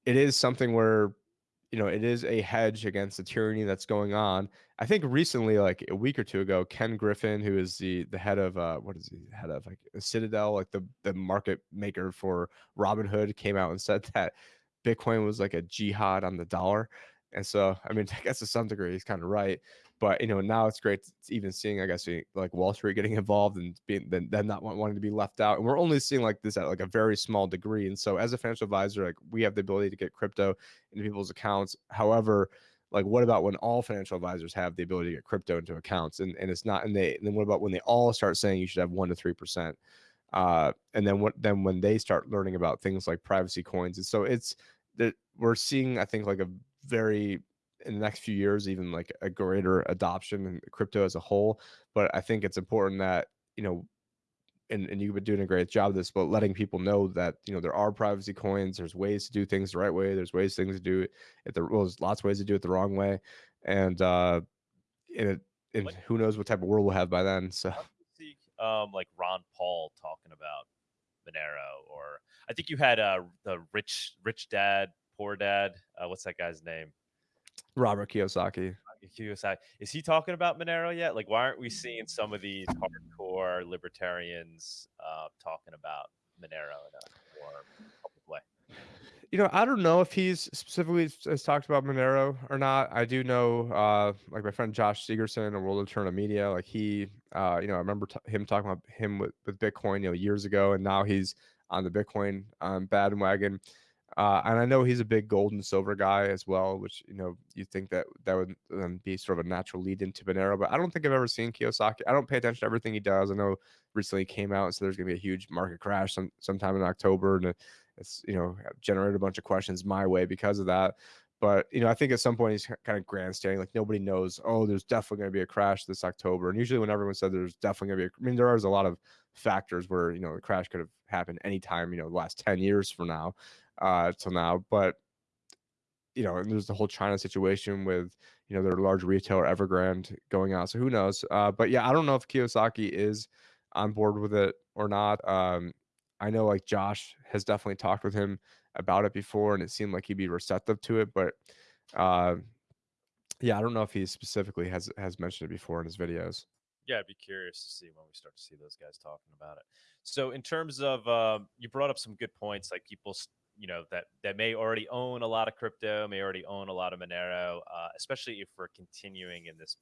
it is something where you know it is a hedge against the tyranny that's going on. I think recently like a week or two ago ken griffin who is the the head of uh what is he head of like citadel like the the market maker for robinhood came out and said that bitcoin was like a jihad on the dollar. And so i mean i guess to some degree he's kind of right but you know, now it's great even seeing, I guess, like Wall Street getting involved and being then not wanting to be left out. And we're only seeing like this at like a very small degree. And so, as a financial advisor, like we have the ability to get crypto into people's accounts. However, like what about when all financial advisors have the ability to get crypto into accounts and, and it's not and they and then what about when they all start saying you should have one to three percent uh and then what then when they start learning about things like privacy coins and so it's that we're seeing i think like a very in the next few years even like a greater adoption in crypto as a whole but i think it's important that you know and, and you've been doing a great job of this but letting people know that you know there are privacy coins there's ways to do things the right way there's ways things to do it the well, there's lots of ways to do it the wrong way and uh and, it, and who knows what type of world we'll have by then so. See um like ron paul talking about monero or i think you had uh the rich rich dad poor dad uh, what's that guy's name Robert Kiyosaki. Kiyosaki. Is he talking about Monero yet? Like, why aren't we seeing some of these hardcore libertarians uh, talking about Monero in a more public way? You know, I don't know if he's specifically has talked about Monero or not. I do know, uh, like my friend Josh Sigurdson, a World of Media, like he, uh, you know, I remember t- him talking about him with, with Bitcoin, you know, years ago, and now he's on the Bitcoin um, bandwagon. Uh, and I know he's a big gold and silver guy as well, which you know you think that that would um, be sort of a natural lead into Monero. But I don't think I've ever seen Kiyosaki. I don't pay attention to everything he does. I know recently came out so there's going to be a huge market crash some, sometime in October, and it's you know generated a bunch of questions my way because of that. But you know, I think at some point he's kind of grandstanding, like nobody knows. Oh, there's definitely going to be a crash this October. And usually, when everyone said there's definitely going to be, a, I mean, there is a lot of factors where you know the crash could have happened anytime. You know, the last ten years from now uh, till now. But you know, and there's the whole China situation with you know their large retailer Evergrande going out. So who knows? Uh, but yeah, I don't know if Kiyosaki is on board with it or not. Um, I know like Josh has definitely talked with him about it before, and it seemed like he'd be receptive to it. But uh, yeah, I don't know if he specifically has has mentioned it before in his videos. Yeah, I'd be curious to see when we start to see those guys talking about it. So, in terms of, uh, you brought up some good points, like people you know that that may already own a lot of crypto, may already own a lot of Monero, uh, especially if we're continuing in this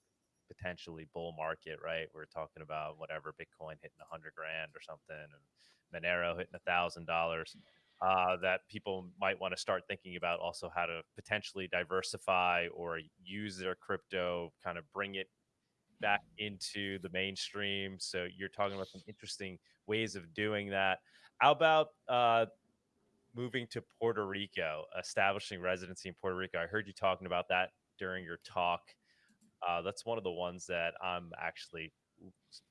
potentially bull market, right? We're talking about whatever Bitcoin hitting a hundred grand or something, and Monero hitting a thousand dollars. Uh, that people might want to start thinking about also how to potentially diversify or use their crypto, kind of bring it back into the mainstream. So you're talking about some interesting ways of doing that. How about uh, moving to Puerto Rico, establishing residency in Puerto Rico. I heard you talking about that during your talk. Uh, that's one of the ones that I'm actually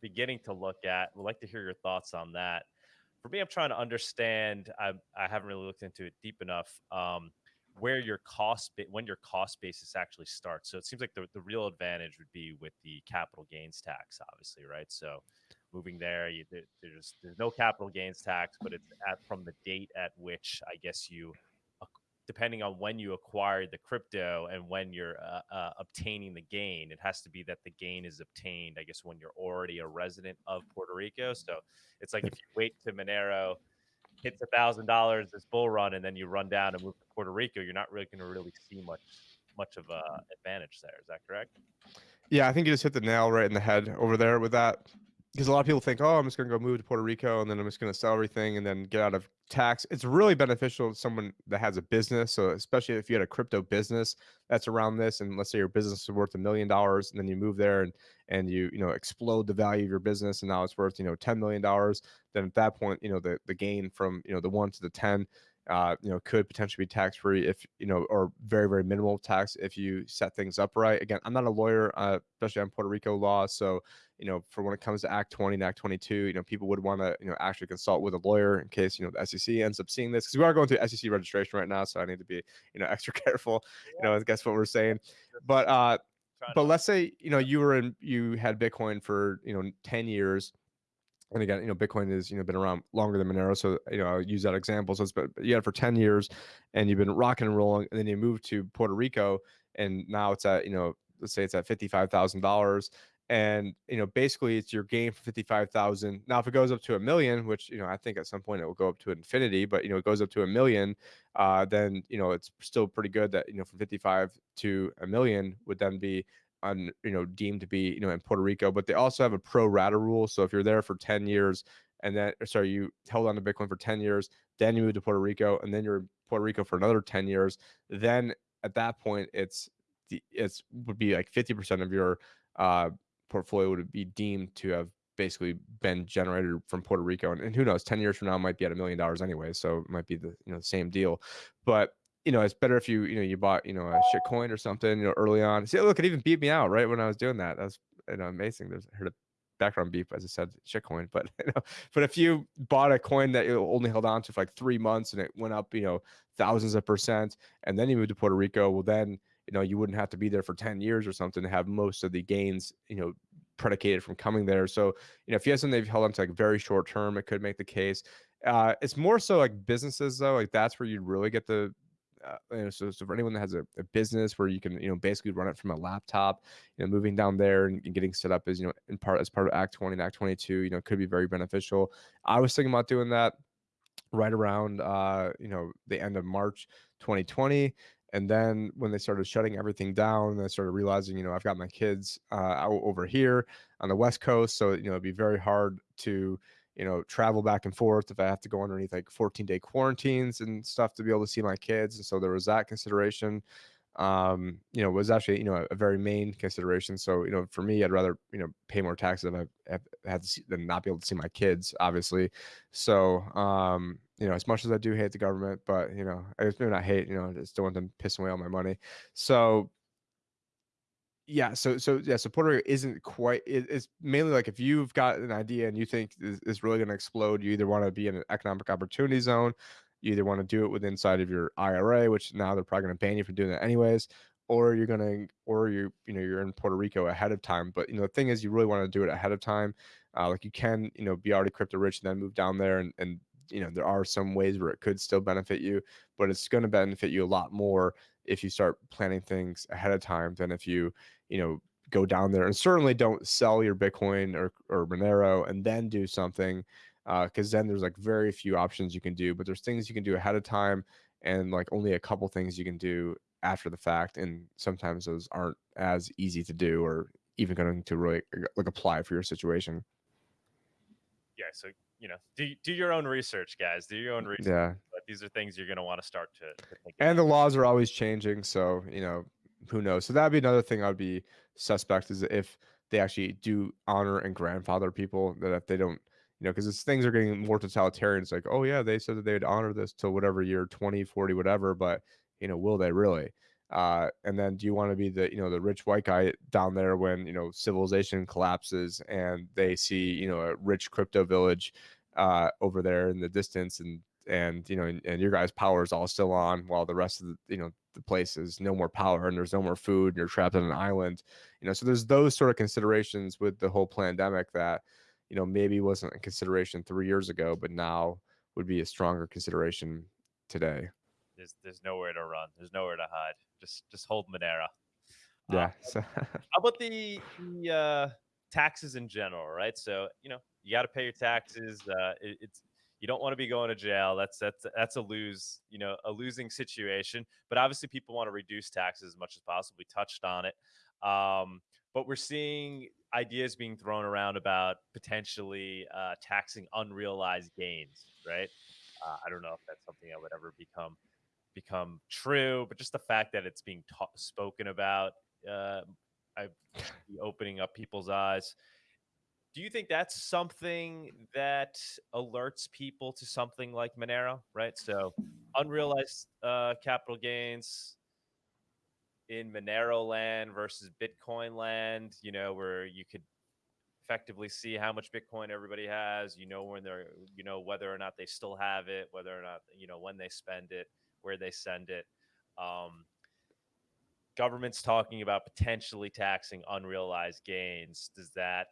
beginning to look at. Would like to hear your thoughts on that. For me, I'm trying to understand. I, I haven't really looked into it deep enough. Um, where your cost when your cost basis actually starts. So it seems like the, the real advantage would be with the capital gains tax, obviously, right? So moving there. You, there's there's no capital gains tax, but it's at from the date at which I guess you, depending on when you acquired the crypto and when you're uh, uh, obtaining the gain, it has to be that the gain is obtained. I guess when you're already a resident of Puerto Rico. So it's like if you wait to Monero hits a thousand dollars this bull run and then you run down and move to Puerto Rico, you're not really going to really see much much of a advantage there. Is that correct? Yeah, I think you just hit the nail right in the head over there with that. Because a lot of people think, oh, I'm just going to go move to Puerto Rico and then I'm just going to sell everything and then get out of tax. It's really beneficial to someone that has a business. So, especially if you had a crypto business that's around this, and let's say your business is worth a million dollars, and then you move there and and you you know explode the value of your business, and now it's worth you know ten million dollars. Then at that point, you know the the gain from you know the one to the ten uh, you know, could potentially be tax free if you know, or very very minimal tax if you set things up right. Again, I'm not a lawyer, uh, especially on Puerto Rico law, so you know, for when it comes to Act 20 and Act 22, you know, people would want to you know actually consult with a lawyer in case you know the SEC ends up seeing this because we are going through SEC registration right now, so I need to be you know extra careful. You know, I guess what we're saying, but uh, but let's say you know you were in you had Bitcoin for you know 10 years and again, you know, Bitcoin has you know been around longer than Monero, so you know I'll use that example. So it's been you had it for ten years, and you've been rocking and rolling, and then you moved to Puerto Rico, and now it's at you know let's say it's at fifty five thousand dollars, and you know basically it's your gain for fifty five thousand. Now if it goes up to a million, which you know I think at some point it will go up to infinity, but you know it goes up to a million, uh, then you know it's still pretty good that you know from fifty five to a million would then be on you know deemed to be you know in Puerto Rico, but they also have a pro rata rule. So if you're there for 10 years and then sorry, you held on to Bitcoin for 10 years, then you move to Puerto Rico, and then you're in Puerto Rico for another 10 years, then at that point it's the it's would be like 50% of your uh portfolio would be deemed to have basically been generated from Puerto Rico. And, and who knows, 10 years from now might be at a million dollars anyway. So it might be the you know the same deal. But you know, it's better if you, you know, you bought, you know, a shit coin or something, you know, early on. See, look, it even beat me out right when I was doing that. That's you know amazing. There's I heard a background beep as I said shit coin, but you know, but if you bought a coin that you only held on to for like three months and it went up, you know, thousands of percent, and then you moved to Puerto Rico, well then you know you wouldn't have to be there for 10 years or something to have most of the gains, you know, predicated from coming there. So, you know, if you have something they've held on to like very short term, it could make the case. Uh, it's more so like businesses though, like that's where you really get the uh, you know, so, so for anyone that has a, a, business where you can you know basically run it from a laptop you know moving down there and, and, getting set up as you know in part as part of act 20 and act 22 you know could be very beneficial. I was thinking about doing that right around uh you know the end of march 2020 and then when they started shutting everything down i started realizing you know i've got my kids uh out over here on the west coast so you know it'd be very hard to you know, travel back and forth if I have to go underneath like 14 day quarantines and stuff to be able to see my kids. And so there was that consideration. Um, you know, was actually, you know, a, a, very main consideration. So, you know, for me, I'd rather, you know, pay more taxes if I see, than not be able to see my kids, obviously. So, um, you know, as much as I do hate the government, but you know, I just maybe not hate, you know, I just don't want them pissing away all my money. So yeah so so yeah so puerto rico isn't quite it, it's mainly like if you've got an idea and you think it's really going to explode you either want to be in an economic opportunity zone you either want to do it with inside of your ira which now they're probably going to ban you from doing that anyways or you're going to or you you know you're in puerto rico ahead of time but you know the thing is you really want to do it ahead of time uh, like you can you know be already crypto rich and then move down there and, and you know there are some ways where it could still benefit you but it's going to benefit you a lot more if you start planning things ahead of time than if you you know go down there and certainly don't sell your bitcoin or, or monero and then do something because uh, then there's like very few options you can do but there's things you can do ahead of time and like only a couple things you can do after the fact and sometimes those aren't as easy to do or even going to really like apply for your situation yeah so you know, do do your own research, guys. Do your own research. Yeah. But these are things you're going to want to start to, to think. And about. the laws are always changing, so you know, who knows? So that'd be another thing I'd be suspect is if they actually do honor and grandfather people that if they don't you know because things are getting more totalitarian it's like oh yeah they said that they'd honor this till whatever year 20 40 whatever but you know will they really uh, and then do you want to be the you know the rich white guy down there when you know civilization collapses and they see you know a rich crypto village uh, over there in the distance and and you know and, and, your guys' power is all still on while the rest of the you know the place is no more power and there's no more food and you're trapped on an island you know so there's those sort of considerations with the whole pandemic that you know maybe wasn't a consideration three years ago but now would be a stronger consideration today there's there's nowhere to run there's nowhere to hide just just hold Monero. Yeah. Uh, how about the the uh, taxes in general, right? So you know you got to pay your taxes. Uh, it, it's you don't want to be going to jail. That's that's that's a lose, you know, a losing situation. But obviously, people want to reduce taxes as much as possible. We touched on it. Um, but we're seeing ideas being thrown around about potentially uh, taxing unrealized gains, right? Uh, I don't know if that's something that would ever become become true, but just the fact that it's being ta- spoken about, uh, I opening up people's eyes. Do you think that's something that alerts people to something like Monero, right? So unrealized uh, capital gains in Monero land versus Bitcoin land, you know, where you could effectively see how much Bitcoin everybody has, you know, when they're, you know, whether or not they still have it, whether or not, you know, when they spend it, where they send it. Um, government's talking about potentially taxing unrealized gains. Does that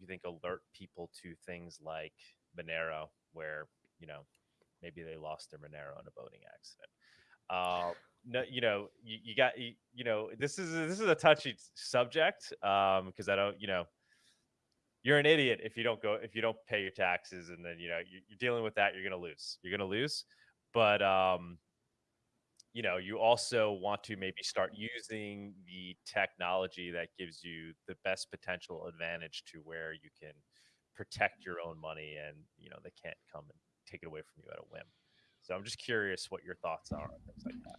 you think alert people to things like Monero, where you know maybe they lost their Monero in a boating accident? Uh, no, you know, you, you got you, you, know this is this is a touchy subject um, because I don't you know you're an idiot if you don't go if you don't pay your taxes and then you know you're, you're dealing with that you're gonna lose you're gonna lose but um you know you also want to maybe start using the technology that gives you the best potential advantage to where you can protect your own money and you know they can't come and take it away from you at a whim so i'm just curious what your thoughts are on things like that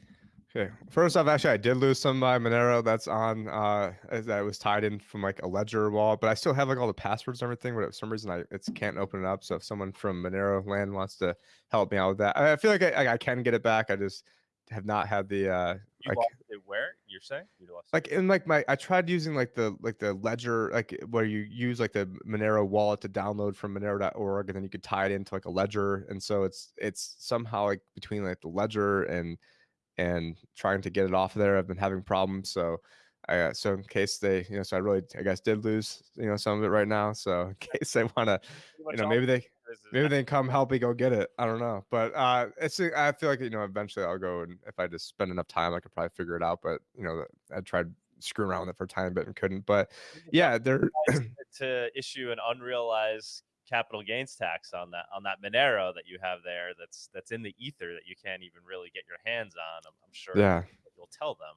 Okay. First off, actually, I did lose some of my Monero that's on uh that was tied in from like a ledger wallet, but I still have like all the passwords and everything. But for some reason, I it's can't open it up. So if someone from Monero land wants to help me out with that, I, I feel like I, I can get it back. I just have not had the uh you like, where? You're saying? You lost like in like my I tried using like the like the ledger like where you use like the Monero wallet to download from Monero.org and then you could tie it into like a ledger and so it's it's somehow like between like the ledger and and trying to get it off there I've been having problems so I uh, so in case they you know so I really I guess did lose you know some of it right now so in case they want to you know maybe they maybe they come help me go get it. I don't know, but uh, it's I feel like you know eventually I'll go and if I just spend enough time, I could probably figure it out. But you know, I tried screwing around with it for a time, bit and couldn't. But yeah, they're to issue an unrealized capital gains tax on that on that Monero that you have there. That's that's in the ether that you can't even really get your hands on. I'm, I'm sure. Yeah, you'll tell them.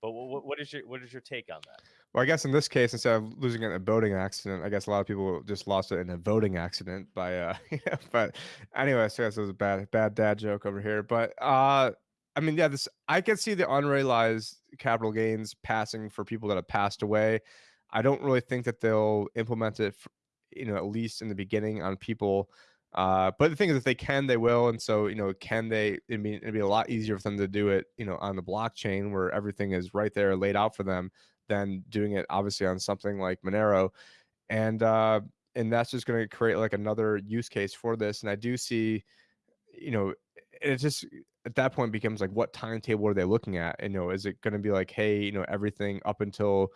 But what, what is your what is your take on that? Well, I guess in this case, instead of losing it in a boating accident, I guess a lot of people just lost it in a voting accident by uh but anyway, so this was a bad bad dad joke over here. But uh I mean, yeah, this I can see the unrealized capital gains passing for people that have passed away. I don't really think that they'll implement it, for, you know, at least in the beginning on people. Uh, but the thing is, if they can, they will. And so, you know, can they? I mean, it'd be a lot easier for them to do it, you know, on the blockchain where everything is right there laid out for them than doing it obviously on something like Monero. And uh, and that's just going to create like another use case for this. And I do see, you know, it just at that point becomes like what timetable are they looking at? And, you know, is it going to be like, hey, you know, everything up until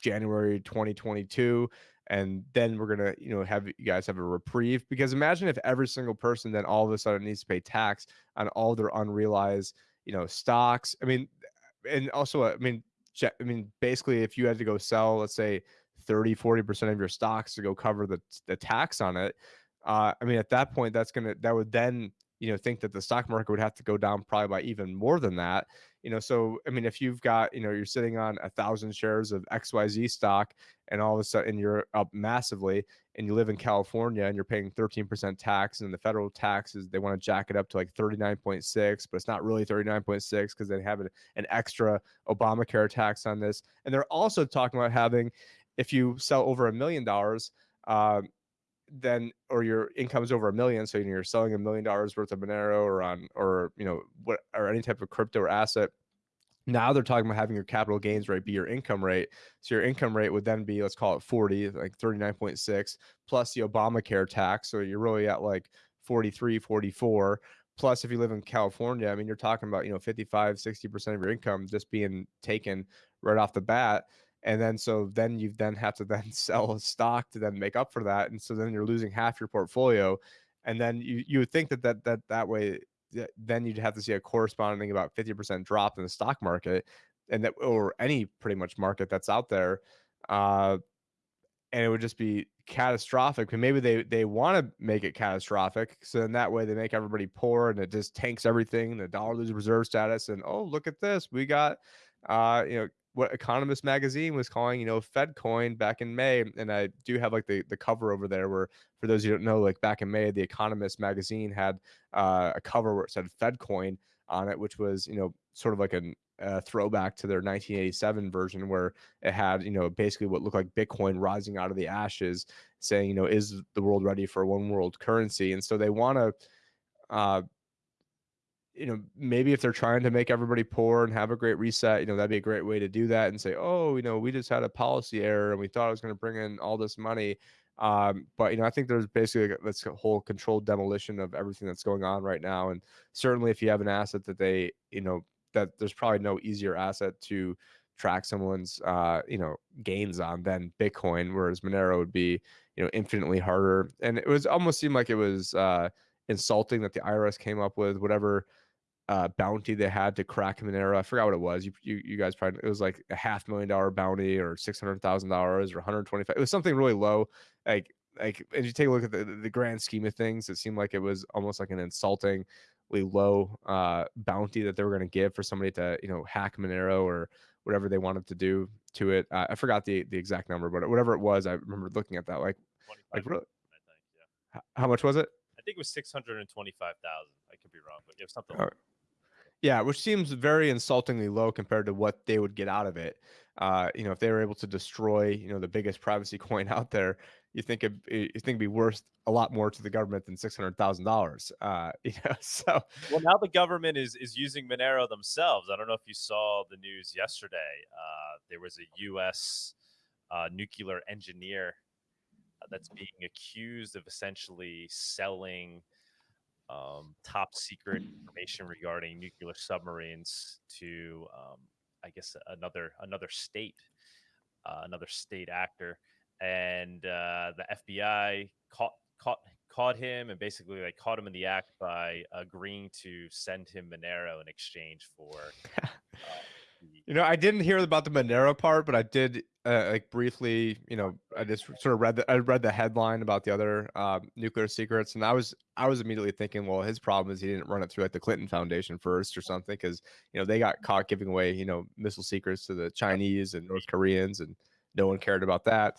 January 2022 and then we're gonna you know have you guys have a reprieve because imagine if every single person then all of a sudden needs to pay tax on all their unrealized you know stocks i mean and also i mean I mean, basically, if you had to go sell, let's say 30, 40% of your stocks to go cover the, the tax on it, uh, I mean, at that point, that's going to, that would then, you know, think that the stock market would have to go down probably by even more than that. You know, so, I mean, if you've got, you know, you're sitting on a thousand shares of XYZ stock and all of a sudden you're up massively and you live in California and you're paying 13% tax and the federal taxes, they want to jack it up to like 39.6, but it's not really 39.6 because they have an, an extra Obamacare tax on this. And they're also talking about having, if you sell over a million dollars, um, then or your income is over a million, so you're selling a million dollars worth of Monero or on or you know what or any type of crypto or asset now they're talking about having your capital gains rate be your income rate. So your income rate would then be, let's call it 40, like 39.6 plus the Obamacare tax. So you're really at like 43, 44. Plus, if you live in California, I mean, you're talking about, you know, 55, 60% of your income just being taken right off the bat. And then so then you then have to then sell a stock to then make up for that. And so then you're losing half your portfolio. And then you you would think that that that that way then you'd have to see a corresponding about 50% drop in the stock market and that or any pretty much market that's out there uh, and it would just be catastrophic and maybe they they want to make it catastrophic so in that way they make everybody poor and it just tanks everything the dollar loses reserve status and oh look at this we got uh you know what Economist magazine was calling, you know, Fed coin back in May. And I do have like the, the cover over there where, for those who don't know, like back in May, the Economist magazine had uh, a cover where it said Fed coin on it, which was, you know, sort of like an, a throwback to their 1987 version where it had, you know, basically what looked like Bitcoin rising out of the ashes, saying, you know, is the world ready for one world currency? And so they want to, uh, you know, maybe if they're trying to make everybody poor and have a great reset, you know, that'd be a great way to do that and say, oh, you know, we just had a policy error and we thought it was going to bring in all this money. Um, but you know, I think there's basically this whole controlled demolition of everything that's going on right now. And certainly, if you have an asset that they, you know, that there's probably no easier asset to track someone's, uh, you know, gains on than Bitcoin, whereas Monero would be, you know, infinitely harder. And it was almost seemed like it was uh, insulting that the IRS came up with whatever uh, bounty they had to crack Monero. I forgot what it was. You, you, you guys probably it was like a half million dollar bounty or six hundred thousand dollars or one hundred twenty five. It was something really low. Like like as you take a look at the, the grand scheme of things, it seemed like it was almost like an insultingly low uh, bounty that they were going to give for somebody to you know hack Monero or whatever they wanted to do to it. Uh, I forgot the the exact number, but whatever it was, I remember looking at that like like really. Think, yeah. How much was it? I think it was six hundred and twenty-five thousand. I could be wrong, but it was something. Like Yeah, which seems very insultingly low compared to what they would get out of it. Uh, you know, if they were able to destroy, you know, the biggest privacy coin out there, you think it, you think it'd be worth a lot more to the government than six hundred thousand dollars. Uh, you know, so Well, now the government is is using Monero themselves. I don't know if you saw the news yesterday. Uh, there was a U.S. Uh, nuclear engineer uh, that's being accused of essentially selling um, top secret information regarding nuclear submarines to, um, I guess, another another state, uh, another state actor, and uh, the FBI caught caught caught him and basically like caught him in the act by agreeing to send him Monero in exchange for. Uh, You know, I didn't hear about the Monero part, but I did uh, like briefly. You know, I just sort of read the I read the headline about the other uh, nuclear secrets, and I was I was immediately thinking, well, his problem is he didn't run it through like the Clinton Foundation first or something, because you know they got caught giving away you know missile secrets to the Chinese and North Koreans, and no one cared about that.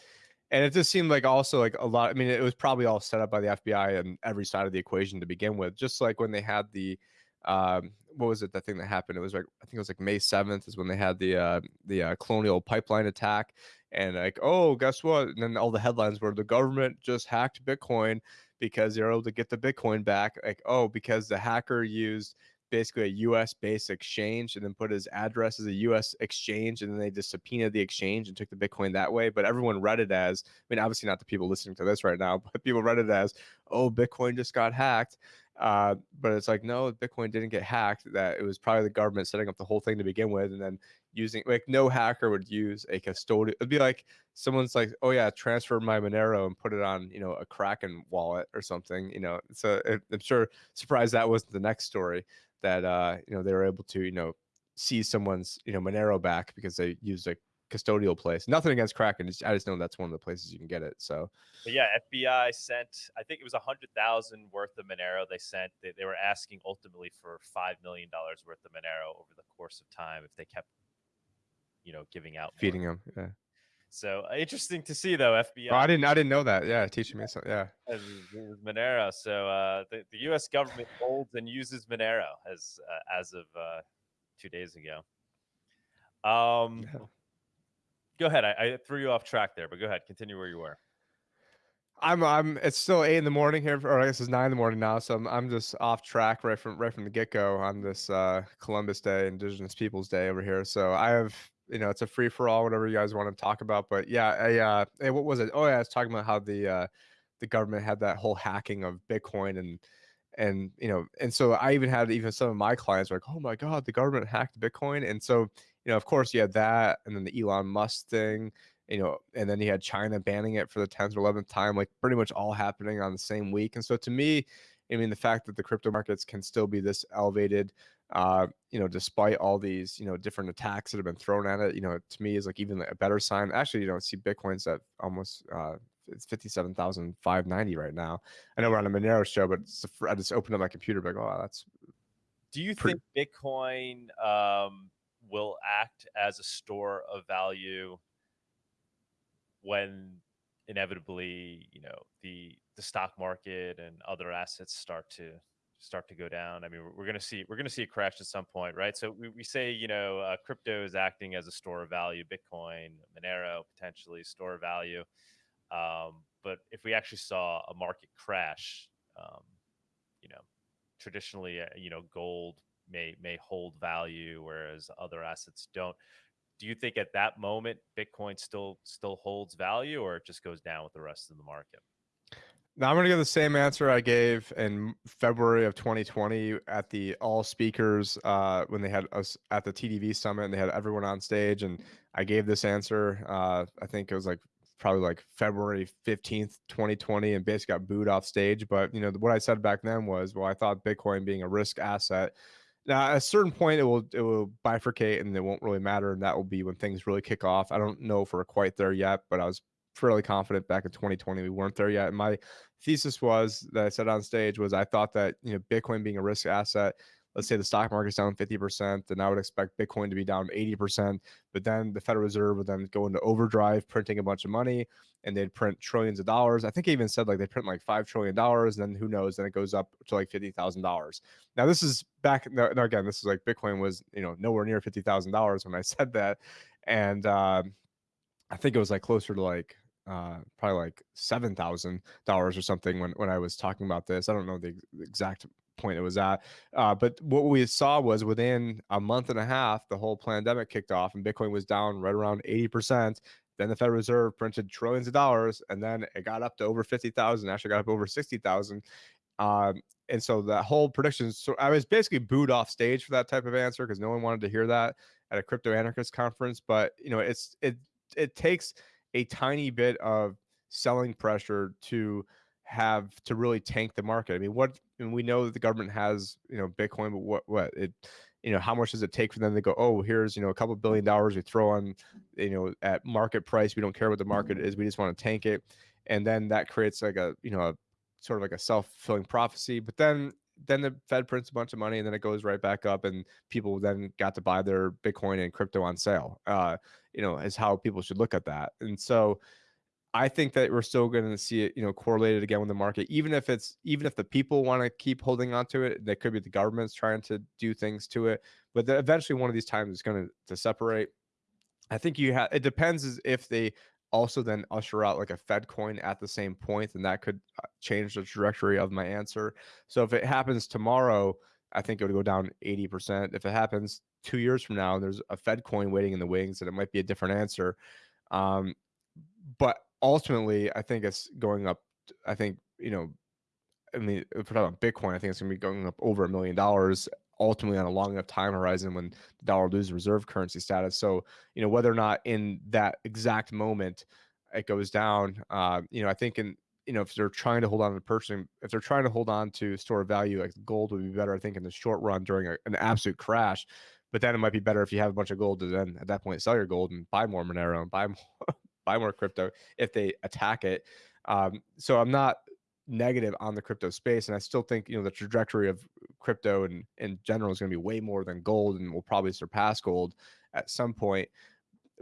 And it just seemed like also like a lot. I mean, it was probably all set up by the FBI and every side of the equation to begin with. Just like when they had the um what was it that thing that happened? It was like i think it was like may 7th is when they had the uh the uh, colonial pipeline attack and like oh guess what? And then all the headlines were the government just hacked bitcoin because they're able to get the bitcoin back like oh because the hacker used basically a us based exchange and then put his address as a us exchange and then they just subpoenaed the exchange and took the bitcoin that way but everyone read it as i mean obviously not the people listening to this right now but people read it as oh bitcoin just got hacked uh, but it's like, no, Bitcoin didn't get hacked. That it was probably the government setting up the whole thing to begin with, and then using like no hacker would use a custodial. It'd be like someone's like, oh yeah, transfer my Monero and put it on you know a Kraken wallet or something. You know, so it, I'm sure surprised that wasn't the next story that uh you know they were able to you know see someone's you know Monero back because they used a custodial place. Nothing against Kraken. I just know that's one of the places you can get it. So But yeah, FBI sent. I think it was a hundred thousand worth of Monero. They sent. They, they were asking ultimately for five million dollars worth of Monero over the course of time if they kept, you know, giving out more. feeding them. Yeah. So uh, interesting to see though. FBI Oh, I didn't. I didn't know that. Yeah, teaching me something. Yeah. as as Monero. So uh, the, the U.S. government holds and uses Monero as uh, as of uh, two days ago. Um, Yeah. Go ahead. I, I threw you off track there, but go ahead. Continue where you were. I'm I'm it's still eight in the morning here, or I guess it's nine in the morning now. So I'm I'm just off track right from right from the get go on this uh Columbus Day, Indigenous Peoples Day over here. So I have you know it's a free for all, whatever you guys want to talk about. But yeah, I uh hey, what was it? Oh yeah, I was talking about how the uh the government had that whole hacking of Bitcoin and and you know and so I even had even some of my clients were like, oh my god, the government hacked Bitcoin, and so you know of course you had that, and then the Elon Musk thing you know, and then you had China banning it for the 10th or 11th time, like pretty much all happening on the same week. And so to me, I mean, the fact that the crypto markets can still be this elevated, uh, you know, despite all these, you know, different attacks that have been thrown at it, you know, to me is like even a better sign. Actually, you know, see Bitcoin's at almost, uh, it's 57,590 right now. I know we're on a Monero show, but I just opened up my computer, like, oh, that's Do you think Bitcoin um, will act as a store of value when inevitably, you know, the the stock market and other assets start to start to go down. I mean, we're, we're going to see we're going to see a crash at some point, right? So we, we say, you know, uh, crypto is acting as a store of value, Bitcoin, Monero potentially store of value. Um, but if we actually saw a market crash, um, you know, traditionally, uh, you know, gold may may hold value, whereas other assets don't. Do you think at that moment Bitcoin still still holds value, or it just goes down with the rest of the market? Now I'm going to give the same answer I gave in February of 2020 at the all speakers uh, when they had us at the TDV summit and they had everyone on stage. And I gave this answer. Uh, I think it was like probably like February 15th, 2020, and basically got booed off stage. But you know what I said back then was, well, I thought Bitcoin being a risk asset. Now, at a certain point, it will it will bifurcate and it won't really matter, and that will be when things really kick off. I don't know if we're quite there yet, but I was fairly confident back in 2020 we weren't there yet. And my thesis was that I said on stage was I thought that you know Bitcoin being a risk asset, let's say the stock market's down 50%, then I would expect Bitcoin to be down 80%. But then the Federal Reserve would then go into overdrive, printing a bunch of money, and they'd print trillions of dollars. I think I even said like they print like five trillion dollars, and then who knows? Then it goes up to like fifty thousand dollars. Now this is back. No, no, again, this is like Bitcoin was you know nowhere near fifty thousand dollars when I said that, and uh, I think it was like closer to like uh, probably like seven thousand dollars or something when when I was talking about this. I don't know the exact point it was at, uh, but what we saw was within a month and a half, the whole pandemic kicked off, and Bitcoin was down right around eighty percent. Then the Federal Reserve printed trillions of dollars, and then it got up to over fifty thousand. Actually, got up over sixty thousand. Um, and so that whole prediction. So I was basically booed off stage for that type of answer because no one wanted to hear that at a crypto anarchist conference. But you know, it's it it takes a tiny bit of selling pressure to have to really tank the market. I mean, what and we know that the government has, you know, Bitcoin, but what what it you know, how much does it take for them to go, oh, here's, you know, a couple billion dollars we throw on, you know, at market price. We don't care what the market is. We just want to tank it. And then that creates like a, you know, a sort of like a self-fulfilling prophecy. But then then the Fed prints a bunch of money and then it goes right back up and people then got to buy their Bitcoin and crypto on sale. Uh, you know, is how people should look at that. And so I think that we're still going to see it, you know, correlated again with the market, even if it's even if the people want to keep holding on to it, that could be the government's trying to do things to it. But eventually, one of these times is going to to separate. I think you have. It depends if they also then usher out like a Fed coin at the same point, and that could uh, change the trajectory of my answer. So if it happens tomorrow, I think it would go down 80%. If it happens two years from now, there's a Fed coin waiting in the wings, and it might be a different answer. Um, but ultimately, I think it's going up. I think, you know, I mean, if we're talking about Bitcoin, I think it's going to be going up over a million dollars ultimately on a long enough time horizon when the dollar loses reserve currency status. So, you know, whether or not in that exact moment it goes down, uh, you know, I think in, you know, if they're trying to hold on to purchasing, if they're trying to hold on to store value, like gold would be better, I think, in the short run during a, an absolute crash. But then it might be better if you have a bunch of gold to then at that point sell your gold and buy more Monero and buy more buy more crypto if they attack it. Um, so I'm not negative on the crypto space, and I still think you know the trajectory of crypto and in general is going to be way more than gold, and will probably surpass gold at some point.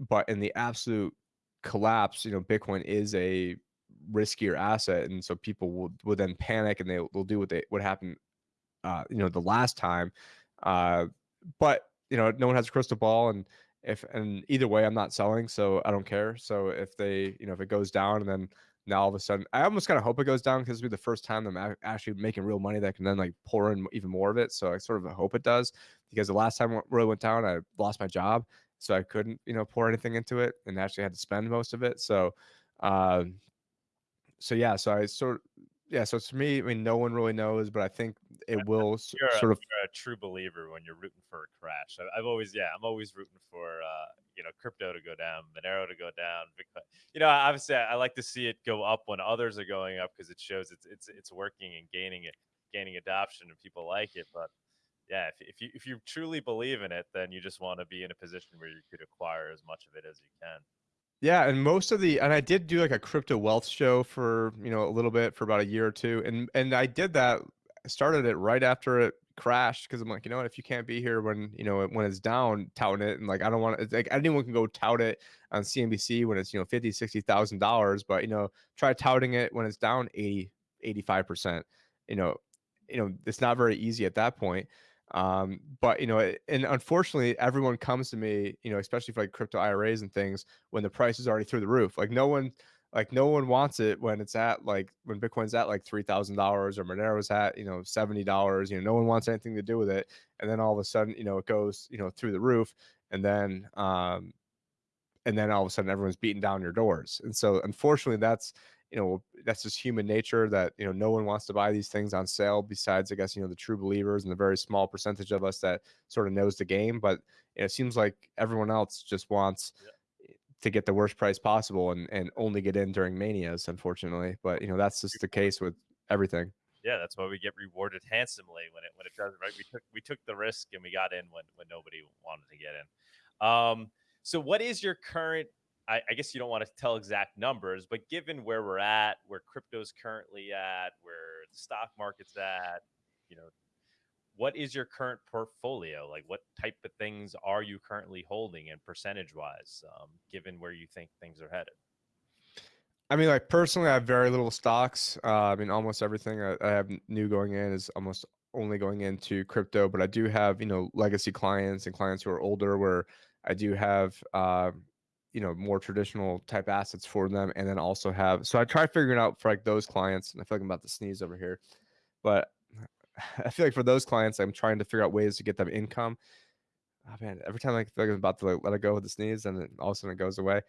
But in the absolute collapse, you know, Bitcoin is a riskier asset, and so people will will then panic and they will do what they what happened, uh, you know, the last time. Uh, but you know, no one has a crystal ball, and if and either way, I'm not selling, so I don't care. So if they, you know, if it goes down and then now all of a sudden, I almost kind of hope it goes down because it'll be the first time I'm actually making real money that can then like pour in even more of it. So I sort of hope it does because the last time it really went down, I lost my job, so I couldn't, you know, pour anything into it and actually had to spend most of it. So, uh, so yeah, so I sort of yeah, so to me, I mean, no one really knows, but I think it will you're sort a, of. You're a true believer when you're rooting for a crash. I, have always, yeah, I'm always rooting for, uh, you know, crypto to go down, Monero to go down, Bitcoin. You know, obviously, I, I like to see it go up when others are going up because it shows it's it's it's working and gaining it, gaining adoption, and people like it. But yeah, if if you if you truly believe in it, then you just want to be in a position where you could acquire as much of it as you can. Yeah, and most of the and I did do like a crypto wealth show for, you know, a little bit for about a year or two. And and I did that started it right after it crashed because I'm like, you know what, if you can't be here when you know when it's down, touting it, and like I don't want to like anyone can go tout it on CNBC when it's you know 50, 60 thousand dollars, but you know, try touting it when it's down 80, 85 percent. You know, you know, it's not very easy at that point. Um, but you know, and unfortunately, everyone comes to me, you know, especially for like crypto IRAs and things, when the price is already through the roof. Like no one, like no one wants it when it's at like when Bitcoin's at like three thousand dollars or Monero's at you know seventy dollars. You know, no one wants anything to do with it, and then all of a sudden, you know, it goes you know through the roof, and then um, and then all of a sudden everyone's beating down your doors. And so, unfortunately, that's you know that's just human nature that you know no one wants to buy these things on sale besides i guess you know the true believers and the very small percentage of us that sort of knows the game but you know, it seems like everyone else just wants yeah. to get the worst price possible and and only get in during manias unfortunately but you know that's just the case with everything. Yeah that's why we get rewarded handsomely when it when it does right? We took we took the risk and we got in when when nobody wanted to get in. Um so what is your current I, I guess you don't want to tell exact numbers, but given where we're at, where crypto's currently at, where the stock market's at, you know, what is your current portfolio? Like, what type of things are you currently holding and percentage wise, um, given where you think things are headed? I mean, like personally, I have very little stocks. Uh, I mean, almost everything I, I, have new going in is almost only going into crypto. But I do have, you know, legacy clients and clients who are older where I do have, uh, you know more traditional type assets for them and then also have so i try figuring out for like those clients and i feel like i'm about to sneeze over here but i feel like for those clients i'm trying to figure out ways to get them income. Oh man every time i feel like i'm about to like, let it go with the sneeze and then all of a sudden it goes away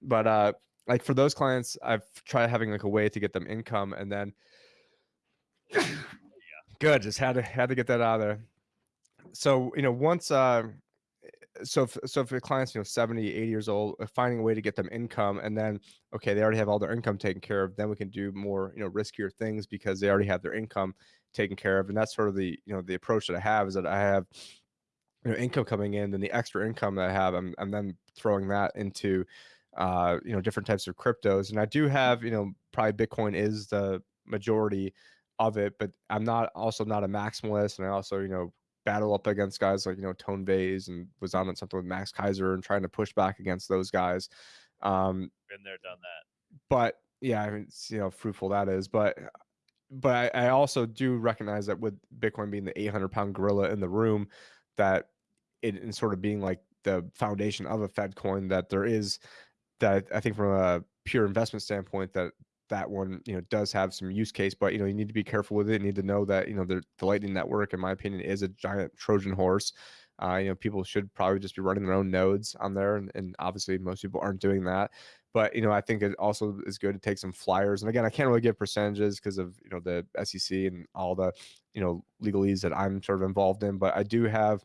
but uh like for those clients i've tried having like a way to get them income and then good just had to had to get that out of there. So you know once uh so if, so if the clients you know 70 80 years old uh, finding a way to get them income and then okay they already have all their income taken care of then we can do more you know riskier things because they already have their income taken care of. And that's sort of the you know the approach that i have is that i have you know income coming in then the extra income that i have i'm, I'm then throwing that into uh you know different types of cryptos. And i do have you know probably bitcoin is the majority of it but i'm not also not a maximalist. And i also you know battle up against guys like you know Tone Vays and was on something with Max Keiser and trying to push back against those guys. Um, Been there, done that. But yeah, I mean, see how fruitful that is. But but I, I also do recognize that with Bitcoin being the 800 pound gorilla in the room, that it in sort of being like the foundation of a Fed coin, that there is that I think from a pure investment standpoint that that one you know does have some use case but you know you need to be careful with it you need to know that you know the, the lightning network in my opinion is a giant trojan horse. Uh, you know people should probably just be running their own nodes on there and, and obviously most people aren't doing that. But you know i think it also is good to take some flyers and again i can't really give percentages because of you know the sec and all the you know legalese that i'm sort of involved in but i do have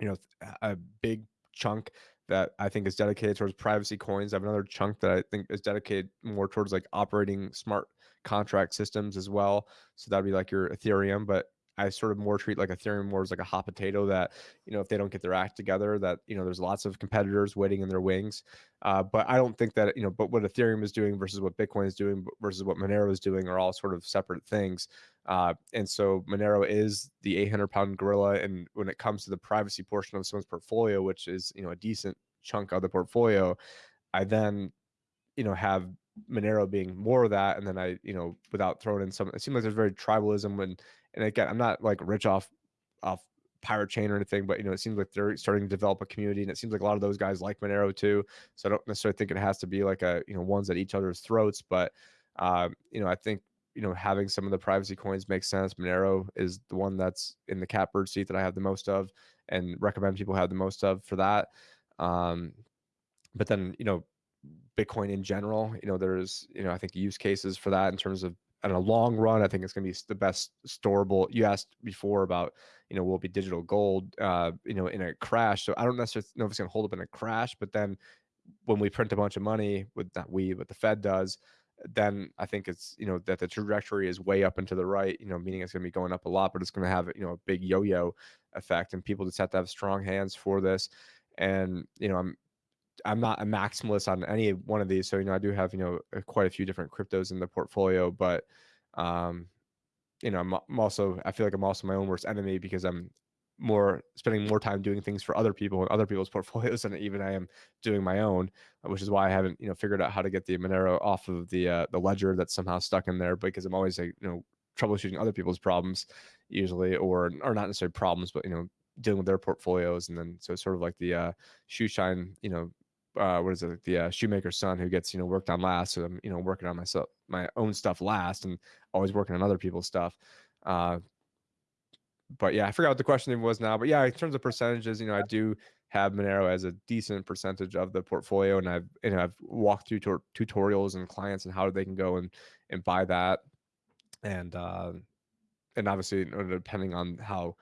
you know a big chunk that I think is dedicated towards privacy coins. I have another chunk that I think is dedicated more towards like operating smart contract systems as well. So that'd be like your Ethereum, but I sort of more treat like Ethereum more as like a hot potato that, you know, if they don't get their act together, that, you know, there's lots of competitors waiting in their wings. Uh, but I don't think that, you know, but what Ethereum is doing versus what Bitcoin is doing versus what Monero is doing are all sort of separate things. Uh, and so Monero is the 800 pound gorilla. And when it comes to the privacy portion of someone's portfolio, which is, you know, a decent chunk of the portfolio, I then, you know, have Monero being more of that. And then I, you know, without throwing in some, it seems like there's very tribalism and, and again, I'm not like rich off off pirate chain or anything, but you know, it seems like they're starting to develop a community, and it seems like a lot of those guys like Monero too. So I don't necessarily think it has to be like a you know ones at each other's throats, but um, you know, I think you know having some of the privacy coins makes sense. Monero is the one that's in the catbird seat that I have the most of, and recommend people have the most of for that. Um, but then you know, Bitcoin in general, you know, there's you know I think use cases for that in terms of in a long run, I think it's going to be the best storable. You asked before about, you know, will be digital gold, uh, you know, in a crash. So I don't necessarily know if it's going to hold up in a crash, but then when we print a bunch of money, with not we, but the Fed does, then I think it's, you know, that the trajectory is way up and to the right, you know, meaning it's going to be going up a lot, but it's going to have, you know, a big yo-yo effect and people just have to have strong hands for this. And, you know, I'm, I'm not a maximalist on any one of these. So, you know, I do have, you know, quite a few different cryptos in the portfolio, but, um, you know, I'm, I'm also I feel like I'm also my own worst enemy because I'm more spending more time doing things for other people and other people's portfolios than even I am doing my own, which is why I haven't you know figured out how to get the Monero off of the uh, the ledger that's somehow stuck in there because I'm always like you know troubleshooting other people's problems usually or or not necessarily problems but you know dealing with their portfolios and then so sort of like the uh shoe shine you know uh what is it the uh, shoemaker's son who gets you know worked on last so i'm you know working on myself my own stuff last and always working on other people's stuff uh but yeah i forgot what the question was now but yeah in terms of percentages you know i do have monero as a decent percentage of the portfolio and i've and i've walked through tor- tutorials and clients and how they can go and and buy that and uh and obviously depending on how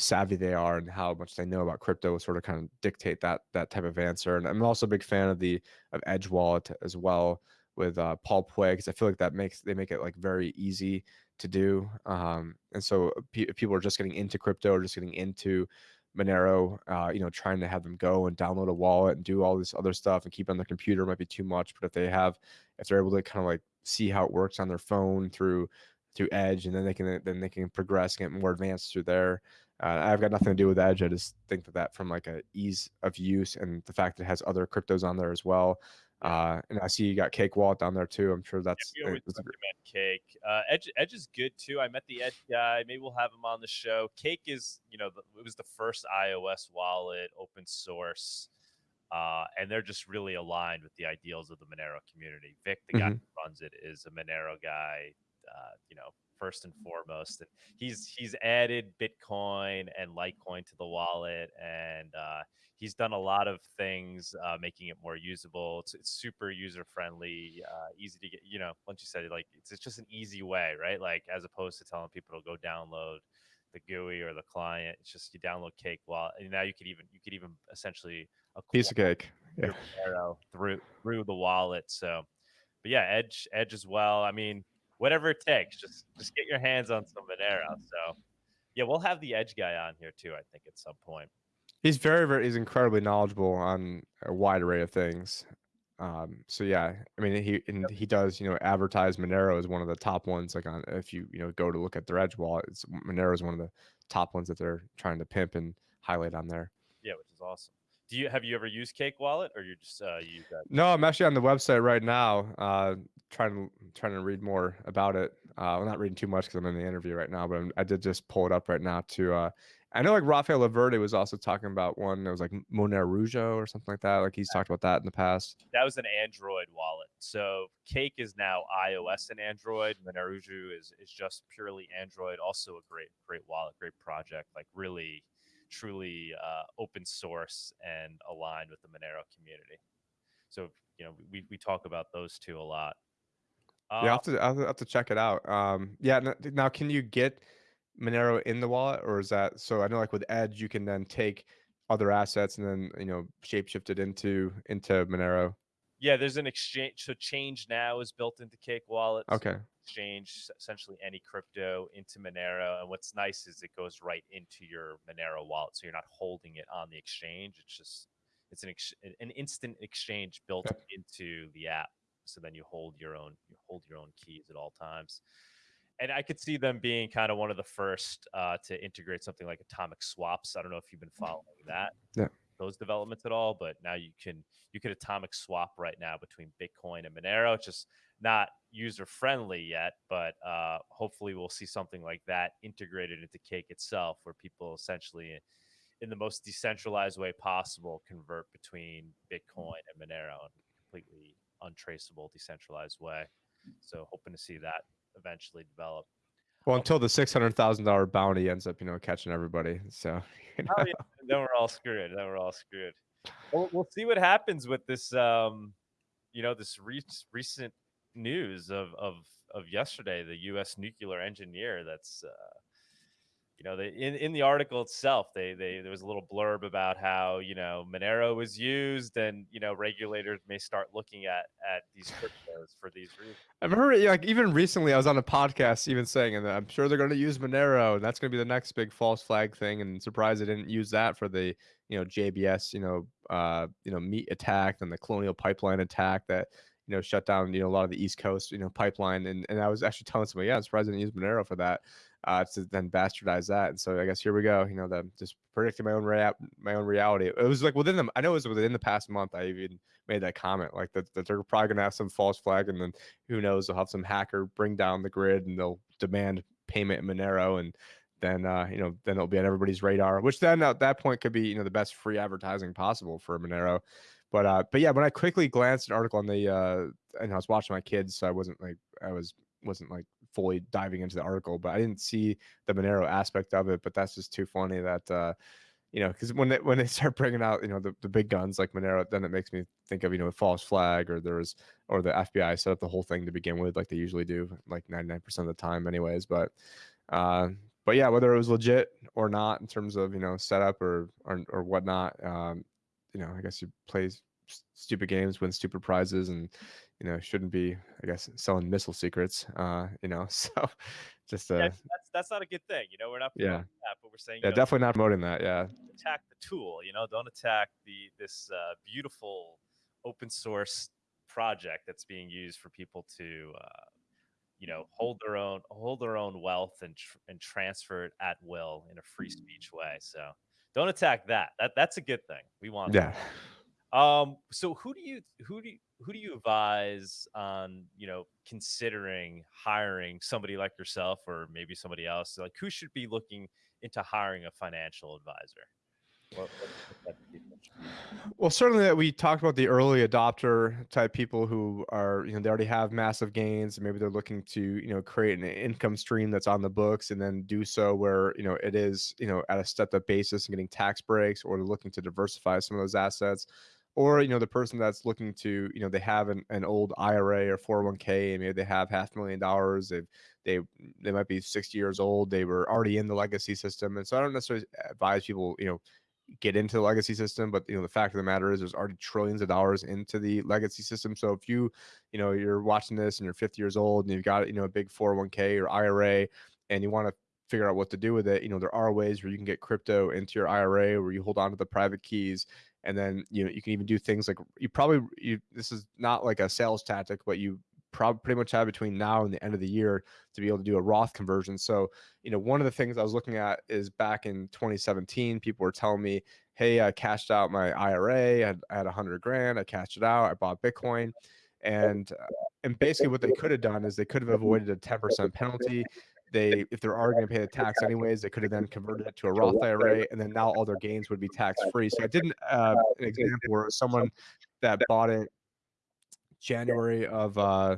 savvy they are and how much they know about crypto sort of kind of dictate that that type of answer. And I'm also a big fan of the of Edge Wallet as well with uh, Paul Puey because I feel like that makes they make it like very easy to do. Um, and so people are just getting into crypto or just getting into Monero, uh, you know, trying to have them go and download a wallet and do all this other stuff and keep it on their computer might be too much. But if they have, if they're able to kind of like see how it works on their phone through through Edge, and then they can then they can progress, get more advanced through there. Uh, I've got nothing to do with Edge. I just think that that from like a ease of use and the fact that it has other cryptos on there as well. Uh, and I see you got Cake Wallet down there too. I'm sure that's. Yeah, we always recommend Cake. Uh, Edge Edge is good too. I met the Edge guy. Maybe we'll have him on the show. Cake is, you know, it was the first iOS wallet, open source, uh, and they're just really aligned with the ideals of the Monero community. Vik, the guy Mhm. who runs it, is a Monero guy. Uh, you know, first and foremost, and he's he's added Bitcoin and Litecoin to the wallet, and uh, he's done a lot of things, uh, making it more usable. It's, it's super user friendly, uh, easy to get. You know, once you said it, like it's, it's just an easy way, right? Like as opposed to telling people to go download the GUI or the client. It's just you download Cake Wallet, and now you could even you could even essentially a piece of cake. Yeah. through through the wallet. So, but yeah, Edge Edge as well. I mean, whatever it takes, just just get your hands on some Monero. So, yeah, we'll have the Edge guy on here too. I think at some point. He's very, very, he's incredibly knowledgeable on a wide array of things. Um, so yeah, I mean, he and he does, you know, advertise Monero as one of the top ones. Like on, if you you know go to look at their Edge wallet, it's Monero is one of the top ones that they're trying to pimp and highlight on there. Yeah, which is awesome. Do you have you ever used Cake Wallet or you just uh, that? No, I'm actually on the website right now, uh, trying to trying to read more about it. Uh, well, not reading too much because I'm in the interview right now, but I'm, I did just pull it up right now to. Uh, I know like Rafael Laverde was also talking about one that was like Monero or something like that. Like he's talked about that in the past. That was an Android wallet. So Cake is now iOS and Android. Monerujo is is just purely Android. Also a great great wallet, great project. Like really, truly uh, open source and aligned with the Monero community. So you know we we talk about those two a lot. yeah, Uh, I'll have to I'll have to check it out. Um, yeah. Now, can you get Monero in the wallet, or is that so? I know like with Edge, you can then take other assets and then you know shapeshift it into into Monero. Yeah, there's an exchange. So Change Now is built into Cake Wallet. so Okay. exchange essentially any crypto into Monero. And what's nice is it goes right into your Monero wallet, so you're not holding it on the exchange. It's just it's an ex- an instant exchange built Yep. into the app. So then you hold your own you hold your own keys at all times. And I could see them being kind of one of the first uh, to integrate something like atomic swaps. I don't know if you've been following that Yeah. Those developments at all, but now you can you could atomic swap right now between Bitcoin and Monero. It's just not user friendly yet, but uh, hopefully we'll see something like that integrated into Cake itself, where people essentially, in the most decentralized way possible, convert between Bitcoin and Monero in a completely untraceable, decentralized way. So hoping to see that eventually develop. Well, until the six hundred thousand dollar bounty ends up, you know, catching everybody. So, you know, Oh, yeah. then we're all screwed. Then we're all screwed. We'll, we'll see what happens with this. Um, you know, this re- recent news of of of yesterday, the U.S. nuclear engineer. That's uh, you know, they, in in the article itself, they they there was a little blurb about how you know Monero was used, and you know regulators may start looking at at these cryptos for these reasons. I remember like even recently I was on a podcast even saying, and I'm sure they're going to use Monero, and that's going to be the next big false flag thing. And surprised they didn't use that for the you know JBS, you know, uh, you know, meat attack and the Colonial Pipeline attack that you know, shut down, you know, a lot of the East Coast, you know, pipeline. And, and I was actually telling somebody, yeah, I'm surprised I didn't use Monero for that, uh, to then bastardize that. And so I guess here we go, you know, the just predicting my own rea- my own reality. It was like within the, I know it was within the past month. I even made that comment, like that, that they're probably gonna have some false flag, and then who knows, they'll have some hacker bring down the grid, and they'll demand payment in Monero, and then uh, you know, then it'll be on everybody's radar. Which then at that point could be you know the best free advertising possible for Monero. But uh, but yeah, when I quickly glanced an article on the uh, and I was watching my kids, so I wasn't like I was wasn't like fully diving into the article, but I didn't see the Monero aspect of it. But that's just too funny that uh, you know, because when they when they start bringing out you know the, the big guns like Monero, then it makes me think of you know a false flag or there was or the FBI set up the whole thing to begin with, like they usually do, like 99% of the time, anyways. But uh, but yeah, whether it was legit or not in terms of you know setup or or, or whatnot, um, you know, I guess you play stupid games, win stupid prizes, and you know shouldn't be, I guess, selling missile secrets. Uh, you know, so just uh, yeah, that's that's not a good thing. You know, we're not yeah, that, but we're saying yeah, know, definitely not promoting that. Yeah, attack the tool. You know, don't attack the this uh, beautiful open source project that's being used for people to. Uh, you know, hold their own, hold their own wealth and tr- and transfer it at will in a free speech way. So, don't attack that. That that's a good thing. We want. Yeah. That. Um. So who do you who do you, who do you advise on you know considering hiring somebody like yourself or maybe somebody else? Like who should be looking into hiring a financial advisor? Well, certainly that we talked about the early adopter type people who are, you know, they already have massive gains. And maybe they're looking to, you know, create an income stream that's on the books and then do so where, you know, it is, you know, at a stepped up basis and getting tax breaks or looking to diversify some of those assets. Or, you know, the person that's looking to, you know, they have an, an old IRA or 401k and maybe they have half a million dollars. They've, they, they might be 60 years old. They were already in the legacy system. And so I don't necessarily advise people, you know, get into the legacy system but you know the fact of the matter is there's already trillions of dollars into the legacy system so if you you know you're watching this and you're 50 years old and you've got you know a big 401k or ira and you want to figure out what to do with it you know there are ways where you can get crypto into your ira where you hold on to the private keys and then you know you can even do things like you probably you this is not like a sales tactic but you probably pretty much have between now and the end of the year to be able to do a Roth conversion. So, you know, one of the things I was looking at is back in 2017, people were telling me, "Hey, I cashed out my IRA. I had, I had 100 grand. I cashed it out. I bought Bitcoin." And uh, and basically, what they could have done is they could have avoided a 10% penalty. They, if they're already going to pay the tax anyways, they could have then converted it to a Roth IRA, and then now all their gains would be tax free. So I did uh, an example where someone that bought it January of uh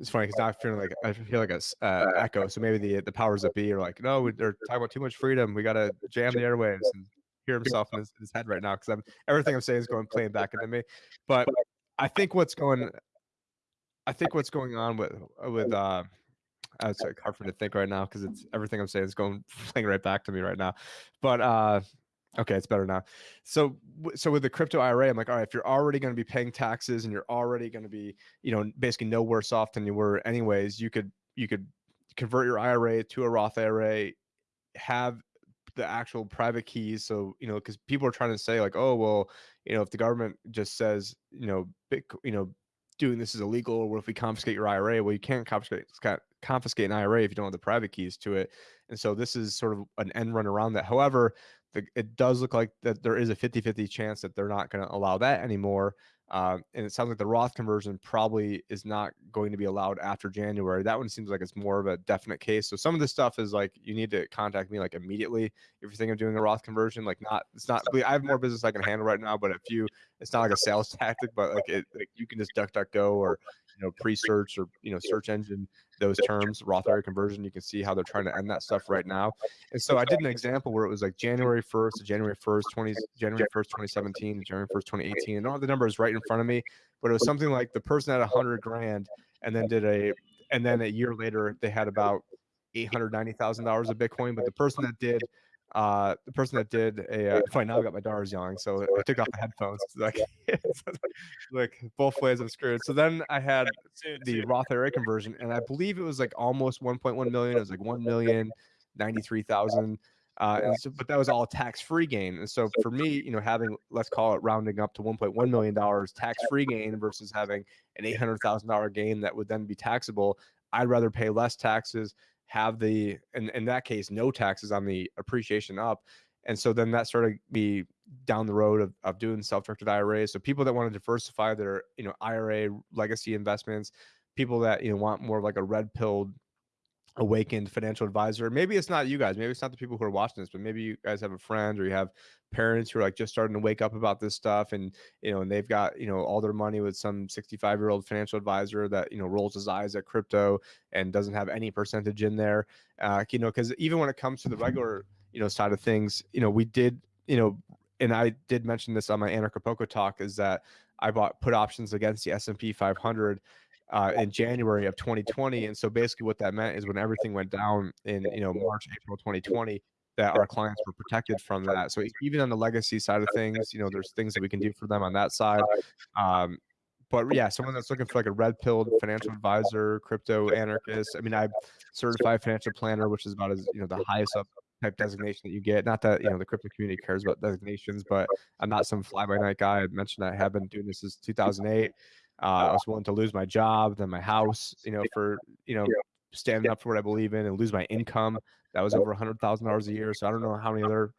it's funny because now I feel like I feel like a uh, echo. So maybe the the powers that be are like, no, they're talking about too much freedom. We gotta jam the airwaves and hear himself in his, his head right now because I'm everything I'm saying is going playing back into me. But I think what's going, I think what's going on with with uh, it's like hard for me to think right now because it's everything I'm saying is going playing right back to me right now. But uh, Okay, it's better now. So, so with the crypto IRA, I'm like, all right, if you're already going to be paying taxes and you're already going to be, you know, basically no worse off than you were anyways, you could you could convert your IRA to a Roth IRA, have the actual private keys. So, you know, because people are trying to say like, oh, well, you know, if the government just says, you know, big, you know, doing this is illegal, or what if we confiscate your IRA? Well, you can't confiscate confiscate an IRA if you don't have the private keys to it. And so this is sort of an end run around that. However, the, it does look like that there is a 50-50 chance that they're not going to allow that anymore. Um, and it sounds like the Roth conversion probably is not going to be allowed after January. That one seems like it's more of a definite case. So some of this stuff is like you need to contact me like immediately if you're thinking of doing a Roth conversion. Like not, it's not. I have more business I can handle right now, but if you, it's not like a sales tactic, but like it, like you can just duck, duck, go or you know Presearch or you know search engine those terms Roth IRA conversion. You can see how they're trying to end that stuff right now. And so I did an example where it was like January 1st to January 1st, 20 January 1st, 2017 January 1st, 2018. And all the numbers right in front of me, but it was something like the person had a hundred grand and then did a and then a year later they had about eight hundred ninety thousand dollars of Bitcoin. But the person that did uh, the person that did a uh, fine now I got my daughters yelling, so I took off the headphones. Like, like both ways I'm screwed. So then I had the Roth IRA conversion, and I believe it was like almost 1.1 million. It was like 1 million 93,000. Uh, and so, but that was all tax-free gain. And so for me, you know, having let's call it rounding up to 1.1 million dollars tax-free gain versus having an eight hundred thousand dollar gain that would then be taxable, I'd rather pay less taxes, have the in, in that case no taxes on the appreciation up. And so then that started me down the road of, of doing self-directed IRAs. So people that want to diversify their, you know, IRA legacy investments, people that, you know, want more of like a red pilled awakened financial advisor. Maybe it's not you guys. Maybe it's not the people who are watching this, but maybe you guys have a friend or you have parents who are like just starting to wake up about this stuff and you know, and they've got, you know, all their money with some 65-year-old financial advisor that, you know, rolls his eyes at crypto and doesn't have any percentage in there. Uh, you know, cuz even when it comes to the regular, you know, side of things, you know, we did, you know, and I did mention this on my Anarchapulco talk is that I bought put options against the S&P 500 uh, in January of 2020. And so basically what that meant is when everything went down in, you know, March, April 2020, that our clients were protected from that. So even on the legacy side of things, you know, there's things that we can do for them on that side. Um, but yeah, someone that's looking for like a red pilled financial advisor, crypto anarchist. I mean, I'm certified financial planner, which is about as you know the highest up type designation that you get. Not that you know the crypto community cares about designations, but I'm not some fly by night guy. I mentioned I have been doing this since 2008. Uh, I was willing to lose my job, then my house, you know, for you know standing up for what I believe in, and lose my income. That was over a hundred thousand dollars a year. So I don't know how many other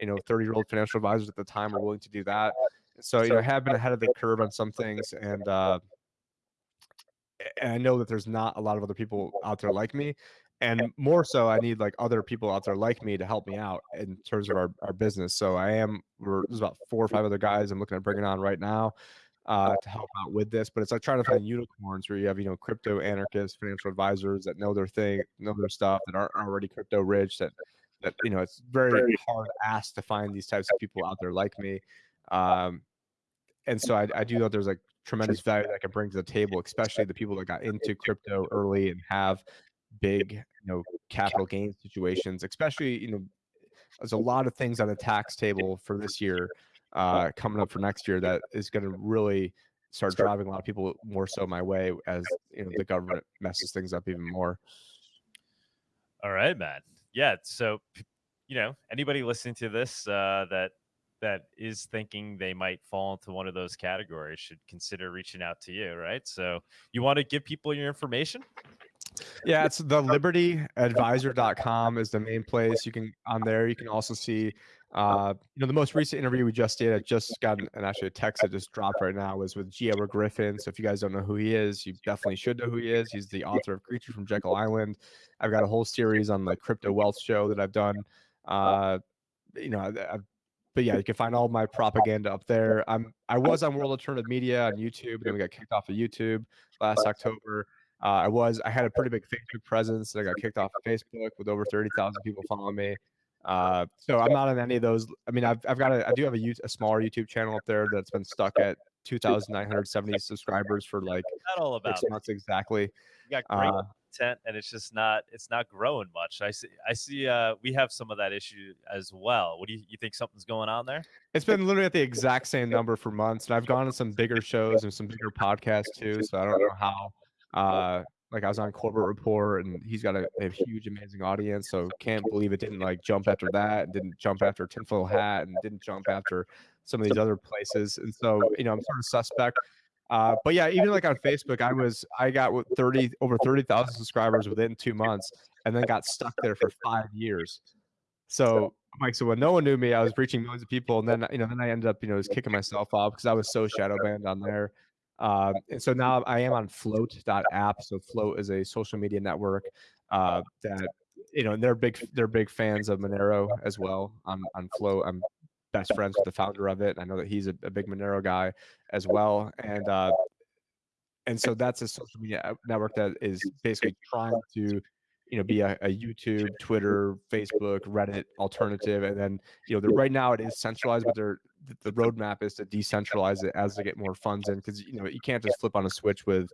you know 30 year old financial advisors at the time were willing to do that. So you know, I have been ahead of the curve on some things, and uh, and I know that there's not a lot of other people out there like me and more so i need like other people out there like me to help me out in terms of our, our business. So i am we're there's about four or five other guys i'm looking at bringing on right now uh, to help out with this but it's like trying to find unicorns where you have you know crypto anarchists financial advisors that know their thing know their stuff that aren't already crypto rich that that you know it's very hard ask to find these types of people out there like me um, and so I, I do know there's like tremendous value that I can bring to the table, especially the people that got into crypto early and have big, you know, capital gain situations, especially, you know, there's a lot of things on the tax table for this year uh, coming up for next year that is going to really start driving a lot of people more so my way as you know the government messes things up even more. All right, man. Yeah. So, you know, anybody listening to this uh, that that is thinking they might fall into one of those categories should consider reaching out to you, right? So, you want to give people your information? Yeah, it's the libertyadvisor.com is the main place. You can on there you can also see uh, you know, the most recent interview we just did, I just got an, actually a text that just dropped right now was with G. Edward Griffin. So if you guys don't know who he is, you definitely should know who he is. He's the author of Creature from Jekyll Island. I've got a whole series on the crypto wealth show that I've done. Uh, you know, I've, but yeah, you can find all my propaganda up there. I'm I was on World Alternative Media on YouTube, then we got kicked off of YouTube last October. Uh, I was I had a pretty big Facebook presence. I got kicked off of Facebook with over thirty thousand people following me. Uh, so I'm not on any of those. I mean, I've I've got a I do have a, a smaller YouTube channel up there that's been stuck at 2,970 subscribers for like not all about six months exactly. You got great uh, content, and it's just not it's not growing much. I see I see uh, we have some of that issue as well. What do you you think something's going on there? It's been literally at the exact same number for months, and I've gone to some bigger shows and some bigger podcasts too. So I don't know how. Uh, like I was on Corbett Report, and he's got a, a, huge, amazing audience. So can't believe it didn't like jump after that, didn't jump after Tinfoil Hat, and didn't jump after some of these other places. And so you know, I'm sort of suspect. Uh, but yeah, even like on Facebook, I was I got 30 over 30,000 subscribers within two months, and then got stuck there for five years. So like so when no one knew me, I was reaching millions of people, and then you know then I ended up you know just kicking myself off because I was so shadow banned on there. Um, and so now I am on flote.app. So Flote is a social media network uh, that, you know, and they're big, they're big fans of Monero as well on, on Flote. I'm best friends with the founder of it. I know that he's a, a big Monero guy as well. And, uh, and so that's a social media network that is basically trying to you know be a, a, youtube twitter facebook reddit alternative and then you know the, right now it is centralized but they're the roadmap is to decentralize it as they get more funds in because you know you can't just flip on a switch with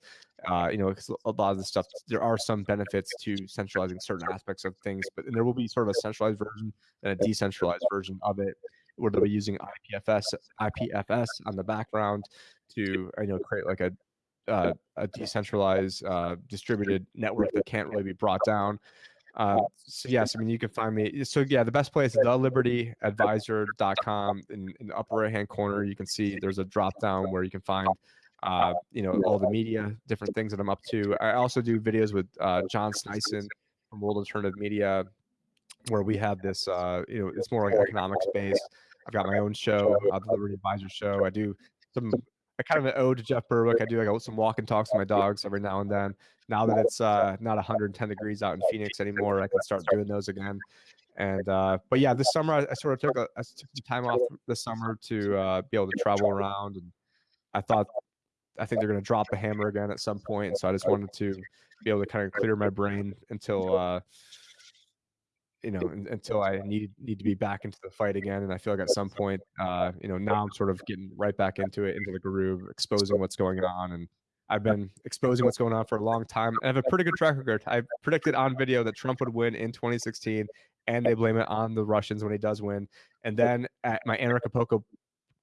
uh, you know a lot of the stuff there are some benefits to centralizing certain aspects of things but there will be sort of a centralized version and a decentralized version of it where they'll be using IPFS IPFS on the background to you know create like a uh, a decentralized uh, distributed network that can't really be brought down Uh, so yes, I mean you can find me. So yeah, the best place is thelibertyadvisor.com. In, in the upper right hand corner, you can see there's a drop down where you can find uh, you know all the media, different things that I'm up to. I also do videos with uh, John Sneisen from World Alternative Media, where we have this. Uh, you know, it's more like economics based. I've got my own show, uh, the Liberty Advisor Show. I do some I kind of an ode to Jeff Berwick. I do like some walk and talks with my dogs every now and then. Now that it's uh, not 110 degrees out in Phoenix anymore, I can start doing those again. And uh, but yeah, this summer I, I sort of took a I took some time off this summer to uh, be able to travel around, and I thought I think they're going to drop the hammer again at some point. so I just wanted to be able to kind of clear my brain until uh, you know, until I need need to be back into the fight again. And I feel like at some point, uh, you know, now I'm sort of getting right back into it, into the groove, exposing what's going on. And I've been exposing what's going on for a long time. I have a pretty good track record. I predicted on video that Trump would win in 2016, and they blame it on the Russians when he does win. And then at my Anarchapulco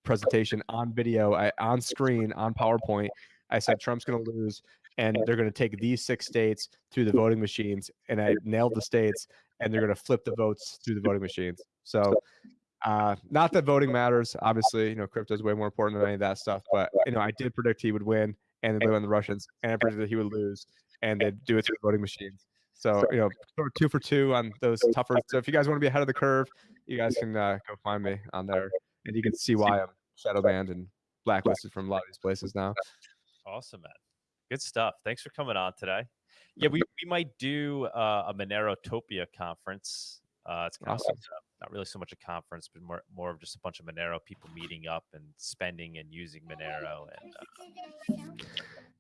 presentation on video, I, on screen, on PowerPoint, I said Trump's going to lose and they're going to take these six states through the voting machines. And I nailed the states and they're going to flip the votes through the voting machines. So, uh, not that voting matters. Obviously, you know, crypto is way more important than any of that stuff. But you know, I did predict he would win, and they won the Russians, and I predicted he would lose, and they'd do it through voting machines. So you know, two for two on those tougher. So if you guys want to be ahead of the curve, you guys can uh, go find me on there, and you can see why I'm shadow banned and blacklisted from a lot of these places now. Awesome, man. Good stuff. Thanks for coming on today. Yeah, we, we might do uh, a Monerotopia conference. Uh, it's kind awesome. of not really so much a conference, but more more of just a bunch of Monero people meeting up and spending and using Monero. And uh,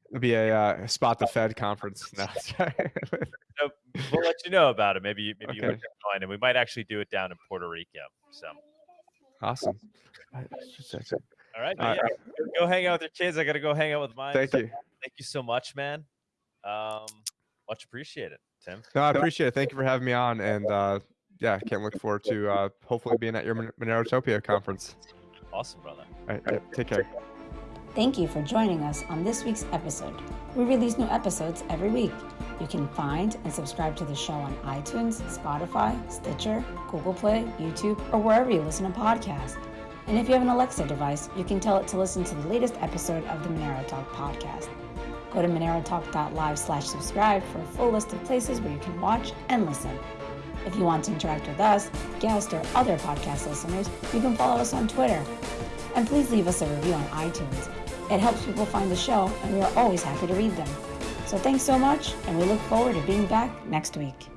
it'll be a uh, spot the Fed conference. No, so we'll let you know about it. Maybe maybe okay. you join, and we might actually do it down in Puerto Rico. So awesome. All right, yeah, go hang out with your kids. I got to go hang out with mine. Thank so, you. Thank you so much, man. Um, much appreciated, Tim. No, I appreciate it. Thank you for having me on, and uh, yeah, can't look forward to uh, hopefully being at your Monerotopia conference. Awesome, brother. All right, all right, take care. Thank you for joining us on this week's episode. We release new episodes every week. You can find and subscribe to the show on iTunes, Spotify, Stitcher, Google Play, YouTube, or wherever you listen to podcasts. And if you have an Alexa device, you can tell it to listen to the latest episode of the Monero Talk podcast. Go to monerotalk.live slash subscribe for a full list of places where you can watch and listen. If you want to interact with us, guests, or other podcast listeners, you can follow us on Twitter. And please leave us a review on iTunes. It helps people find the show, and we are always happy to read them. So thanks so much, and we look forward to being back next week.